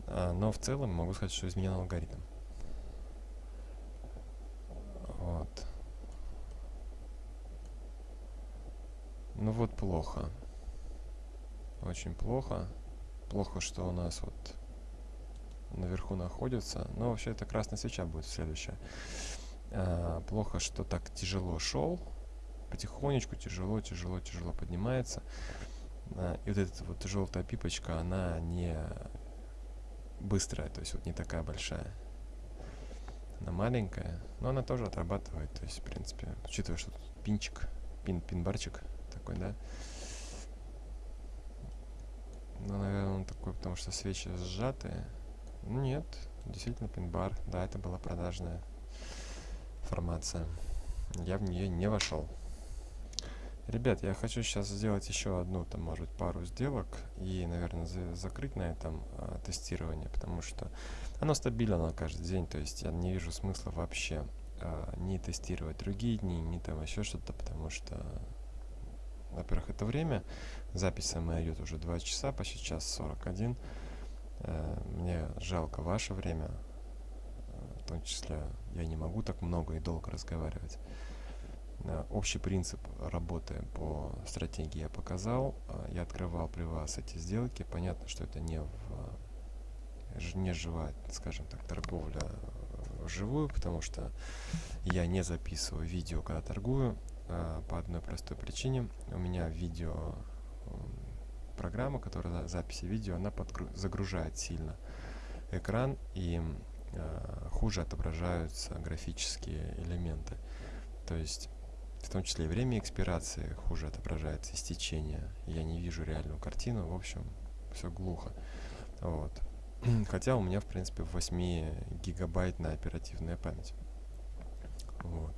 А, но в целом могу сказать, что изменен алгоритм. Вот. Ну вот плохо. Очень плохо. Плохо, что у нас вот наверху находится. Но вообще это красная свеча будет следующая. А, плохо, что так тяжело шел. Потихонечку, тяжело, тяжело, тяжело поднимается. А, и вот эта вот желтая пипочка, она не быстрая, то есть вот не такая большая. Она маленькая, но она тоже отрабатывает. То есть, в принципе, учитывая, что тут пинчик, пин, пинбарчик такой, да. Ну, наверное, он такой, потому что свечи сжатые. Ну, нет, действительно пин-бар. Да, это была продажная формация. Я в нее не вошел. Ребят, я хочу сейчас сделать еще одну, там, может быть, пару сделок и, наверное, за закрыть на этом а, тестирование, потому что оно стабильно на каждый день, то есть я не вижу смысла вообще а, не тестировать другие дни, не там еще что-то, потому что, во-первых, это время, запись моя идет уже 2 часа, почти час 41, а, мне жалко ваше время, в том числе я не могу так много и долго разговаривать. Э, общий принцип работы по стратегии я показал. Э, я открывал при вас эти сделки. Понятно, что это не, в, э, не живая, скажем так, торговля вживую, потому что я не записываю видео, когда торгую, по одной простой причине. У меня видео программа, которая записи видео, она загружает сильно экран и хуже отображаются графические элементы. То есть в том числе и время экспирации хуже отображается, истечение. Я не вижу реальную картину, в общем, все глухо. Вот. Хотя у меня, в принципе, 8 гигабайтная оперативная память. Вот.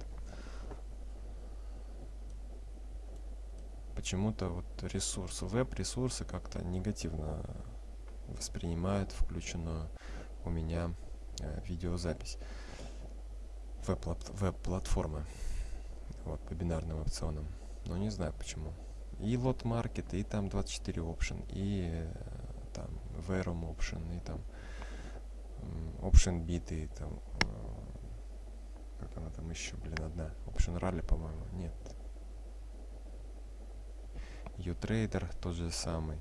Почему-то вот ресурсы, веб-ресурсы как-то негативно воспринимают включенную у меня э, видеозапись веб-платформы. Веб вот, по бинарным опционам. Но не знаю почему. И лот маркет, и там 24 option, и э, там verum option, и там option биты, там э, как она там еще, блин, одна. Option ралли, по-моему, нет. Utrader тот же самый.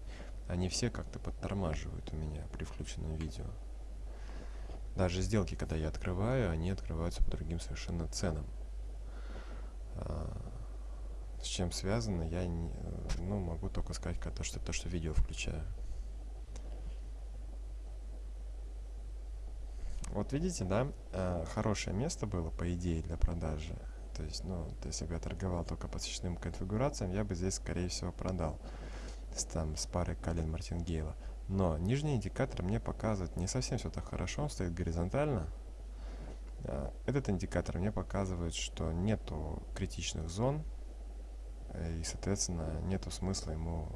Они все как-то подтормаживают у меня при включенном видео. Даже сделки, когда я открываю, они открываются по другим совершенно ценам. А, с чем связано, я не, ну, могу только сказать, то, что то, что видео включаю. Вот видите, да, а, хорошее место было, по идее, для продажи. То есть, ну, если бы я торговал только по сочетным конфигурациям, я бы здесь, скорее всего, продал с, там, с парой колен Мартингейла. Но нижний индикатор мне показывает не совсем все так хорошо, он стоит горизонтально, Э, этот индикатор мне показывает, что нету критичных зон, э, и, соответственно, нету смысла ему...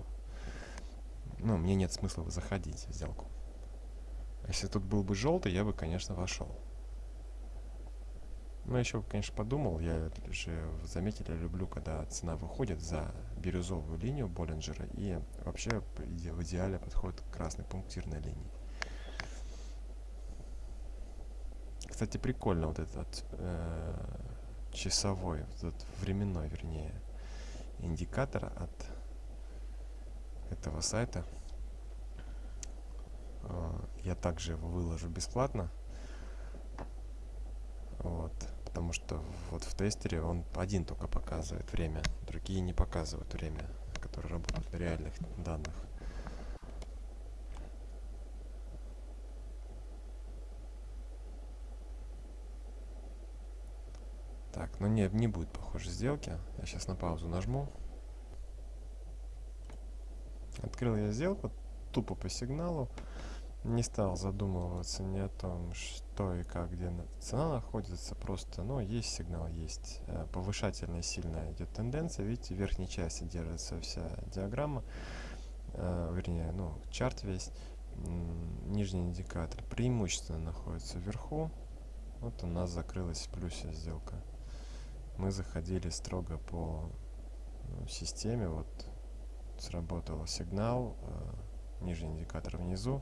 Ну, мне нет смысла заходить в сделку. Если тут был бы желтый, я бы, конечно, вошел. Но еще, конечно, подумал, я же, заметили, люблю, когда цена выходит за бирюзовую линию Боллинджера и вообще в идеале подходит к красной пунктирной линии. Кстати, прикольно вот этот э, часовой, вот этот временной, вернее, индикатор от этого сайта. Э, я также его выложу бесплатно. Вот, потому что вот в тестере он один только показывает время, другие не показывают время, которые работают на реальных данных. Так, ну не, не будет, похоже, сделки. Я сейчас на паузу нажму. Открыл я сделку тупо по сигналу. Не стал задумываться ни о том, что и как, где цена находится. Просто, ну, есть сигнал, есть. Э, повышательная сильная идет тенденция. Видите, в верхней части держится вся диаграмма. Э, вернее, ну, чарт весь. Нижний индикатор преимущественно находится вверху. Вот у нас закрылась в плюсе сделка мы заходили строго по ну, системе, вот сработал сигнал, э, нижний индикатор внизу,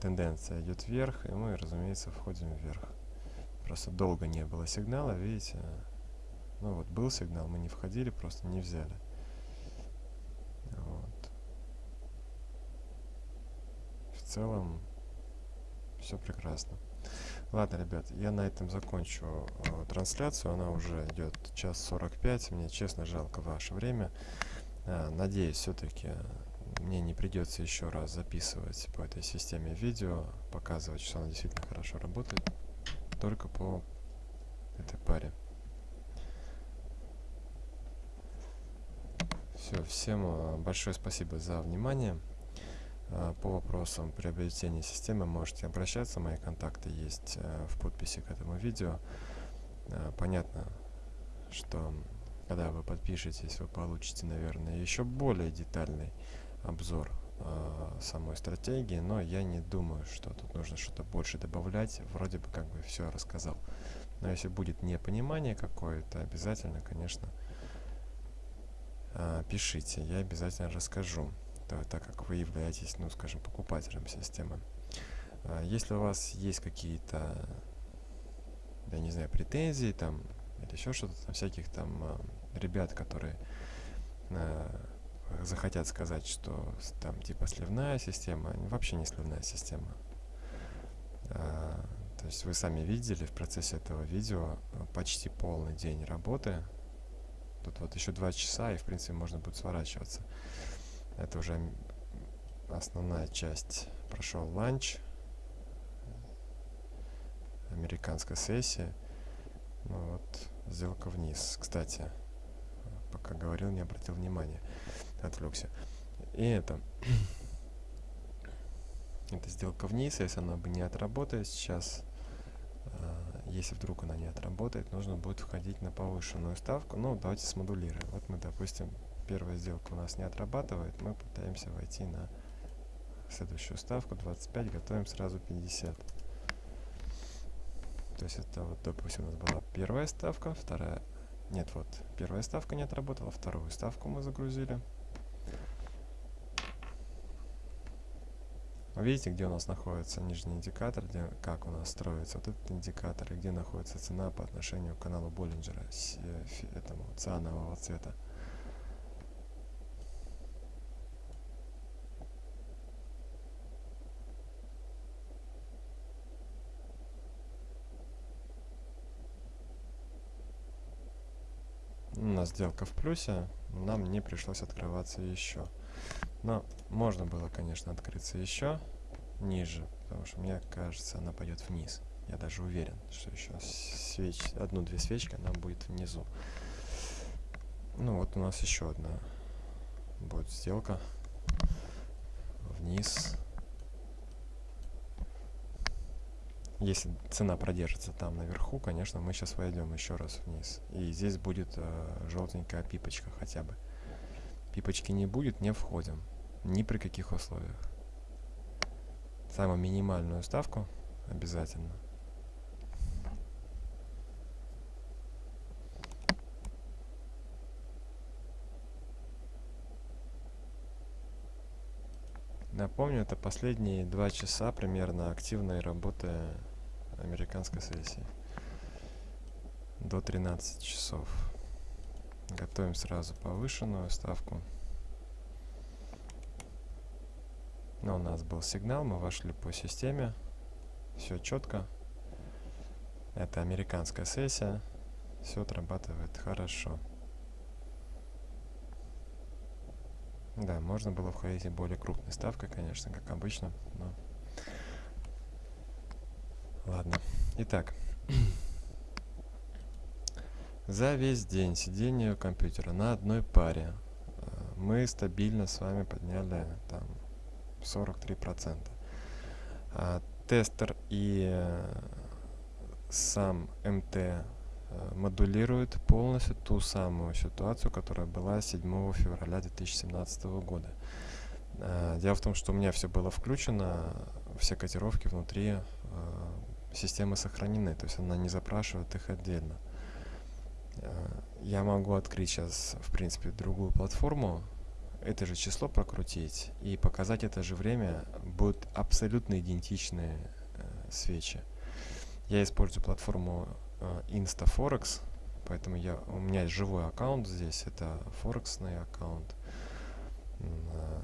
тенденция идет вверх, и мы, разумеется, входим вверх. Просто долго не было сигнала, видите, ну вот был сигнал, мы не входили, просто не взяли. Вот. В целом все прекрасно. Ладно, ребят, я на этом закончу э, трансляцию. Она уже идет час 45. Мне честно жалко ваше время. Э, надеюсь, все-таки мне не придется еще раз записывать по этой системе видео, показывать, что она действительно хорошо работает, только по этой паре. Все, всем э, большое спасибо за внимание. Э, по вопросам приобретения системы можете обращаться, мои контакты есть э, в подписи к этому видео. Понятно, что когда вы подпишетесь, вы получите, наверное, еще более детальный обзор самой стратегии, но я не думаю, что тут нужно что-то больше добавлять, вроде бы как бы все рассказал. Но если будет непонимание какое-то, обязательно, конечно, а, пишите, я обязательно расскажу, так как вы являетесь, ну, скажем, покупателем системы. А, если у вас есть какие-то, я не знаю, претензии там, или еще что-то, всяких там а, ребят, которые захотят сказать, что там типа сливная система, вообще не сливная система. То есть вы сами видели в процессе этого видео почти полный день работы Тут вот еще два часа, и в принципе можно будет сворачиваться. Это уже основная часть. Прошел ланч. Американская сессия. Ну вот, сделка вниз. Кстати, пока говорил, не обратил внимания. Отвлекся. И это... это сделка вниз, если она бы не отработает сейчас, если вдруг она не отработает, нужно будет входить на повышенную ставку. Ну, давайте смодулируем. Вот мы, допустим, первая сделка у нас не отрабатывает, мы пытаемся войти на следующую ставку 25, готовим сразу 50. То есть это вот, допустим, у нас была первая ставка, вторая... Нет, вот, первая ставка не отработала, вторую ставку мы загрузили. Видите, где у нас находится нижний индикатор, где, как у нас строится вот этот индикатор, и где находится цена по отношению к каналу Боллинджера, э, этому цианового цвета. У нас сделка в плюсе, нам не пришлось открываться еще. Но можно было, конечно, открыться еще ниже, потому что мне кажется, она пойдет вниз. Я даже уверен, что еще свеч... одну-две свечки она будет внизу. Ну вот у нас еще одна будет сделка вниз. Если цена продержится там наверху, конечно, мы сейчас войдем еще раз вниз. И здесь будет э, желтенькая пипочка хотя бы. Пипочки не будет, не входим. Ни при каких условиях. Самую минимальную ставку обязательно. Напомню, это последние два часа примерно активной работы американской сессии. До 13 часов. Готовим сразу повышенную ставку. Но у нас был сигнал, мы вошли по системе. Все четко. Это американская сессия. Все отрабатывает хорошо. Да, можно было входить и более крупной ставкой, конечно, как обычно. Но... Ладно. Итак. За весь день сидения компьютера на одной паре э, мы стабильно с вами подняли там 43%. А, тестер и э, сам МТ э, модулирует полностью ту самую ситуацию, которая была 7 февраля 2017 года. А, дело в том, что у меня все было включено, все котировки внутри э, системы сохранены, то есть она не запрашивает их отдельно. Я могу открыть сейчас, в принципе, другую платформу, это же число прокрутить и показать это же время будут абсолютно идентичные э, свечи. Я использую платформу э, InstaForex, поэтому я, у меня есть живой аккаунт здесь, это форексный аккаунт. Э,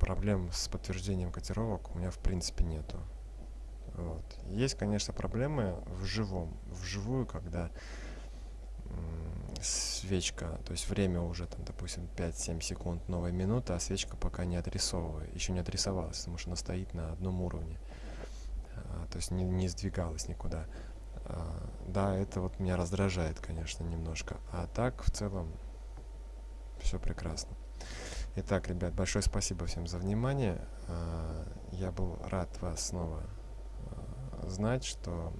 проблем с подтверждением котировок у меня в принципе нету. Вот. Есть, конечно, проблемы в живом, вживую, когда свечка, то есть время уже, там, допустим, 5-7 секунд, новая минута, а свечка пока не отрисовывает, еще не отрисовалась, потому что она стоит на одном уровне, а, то есть не, не сдвигалась никуда. А, да, это вот меня раздражает, конечно, немножко, а так, в целом, все прекрасно. Итак, ребят, большое спасибо всем за внимание. А, я был рад вас снова а, знать, что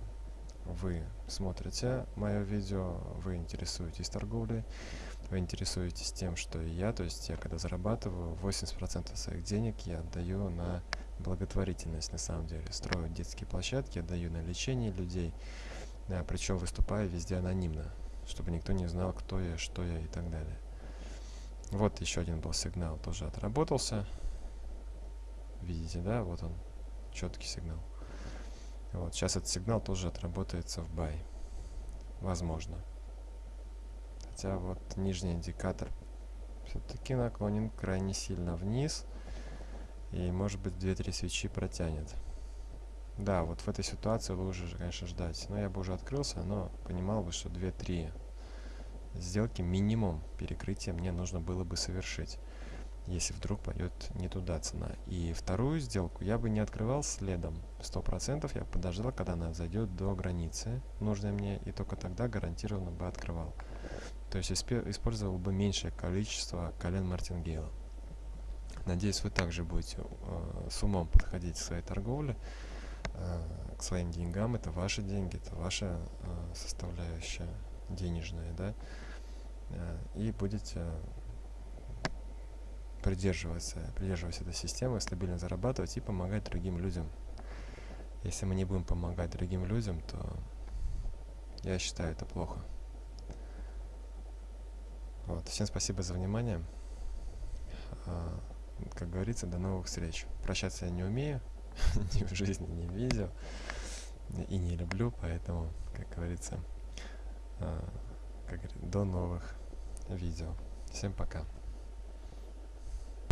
вы смотрите мое видео, вы интересуетесь торговлей, вы интересуетесь тем, что и я, то есть я когда зарабатываю, 80% своих денег я отдаю на благотворительность на самом деле. Строю детские площадки, отдаю на лечение людей, да, причем выступаю везде анонимно, чтобы никто не знал, кто я, что я и так далее. Вот еще один был сигнал, тоже отработался. Видите, да, вот он, четкий сигнал. Вот, сейчас этот сигнал тоже отработается в buy. Возможно. Хотя вот нижний индикатор все-таки наклонен крайне сильно вниз. И может быть 2-3 свечи протянет. Да, вот в этой ситуации лучше, конечно, ждать. Но я бы уже открылся, но понимал бы, что 2-3 сделки минимум перекрытия мне нужно было бы совершить если вдруг пойдет не туда цена. И вторую сделку я бы не открывал следом. сто процентов я подождал, когда она зайдет до границы нужной мне, и только тогда гарантированно бы открывал. То есть использовал бы меньшее количество колен мартингейла. Надеюсь, вы также будете э, с умом подходить к своей торговле, э, к своим деньгам. Это ваши деньги, это ваша э, составляющая денежная, да, э, и будете придерживаться, придерживаться этой системы, стабильно зарабатывать и помогать другим людям. Если мы не будем помогать другим людям, то я считаю это плохо. Вот. Всем спасибо за внимание. А, как говорится, до новых встреч. Прощаться я не умею, ни в жизни, ни в видео. И не люблю, поэтому, как говорится, а, как до новых видео. Всем пока.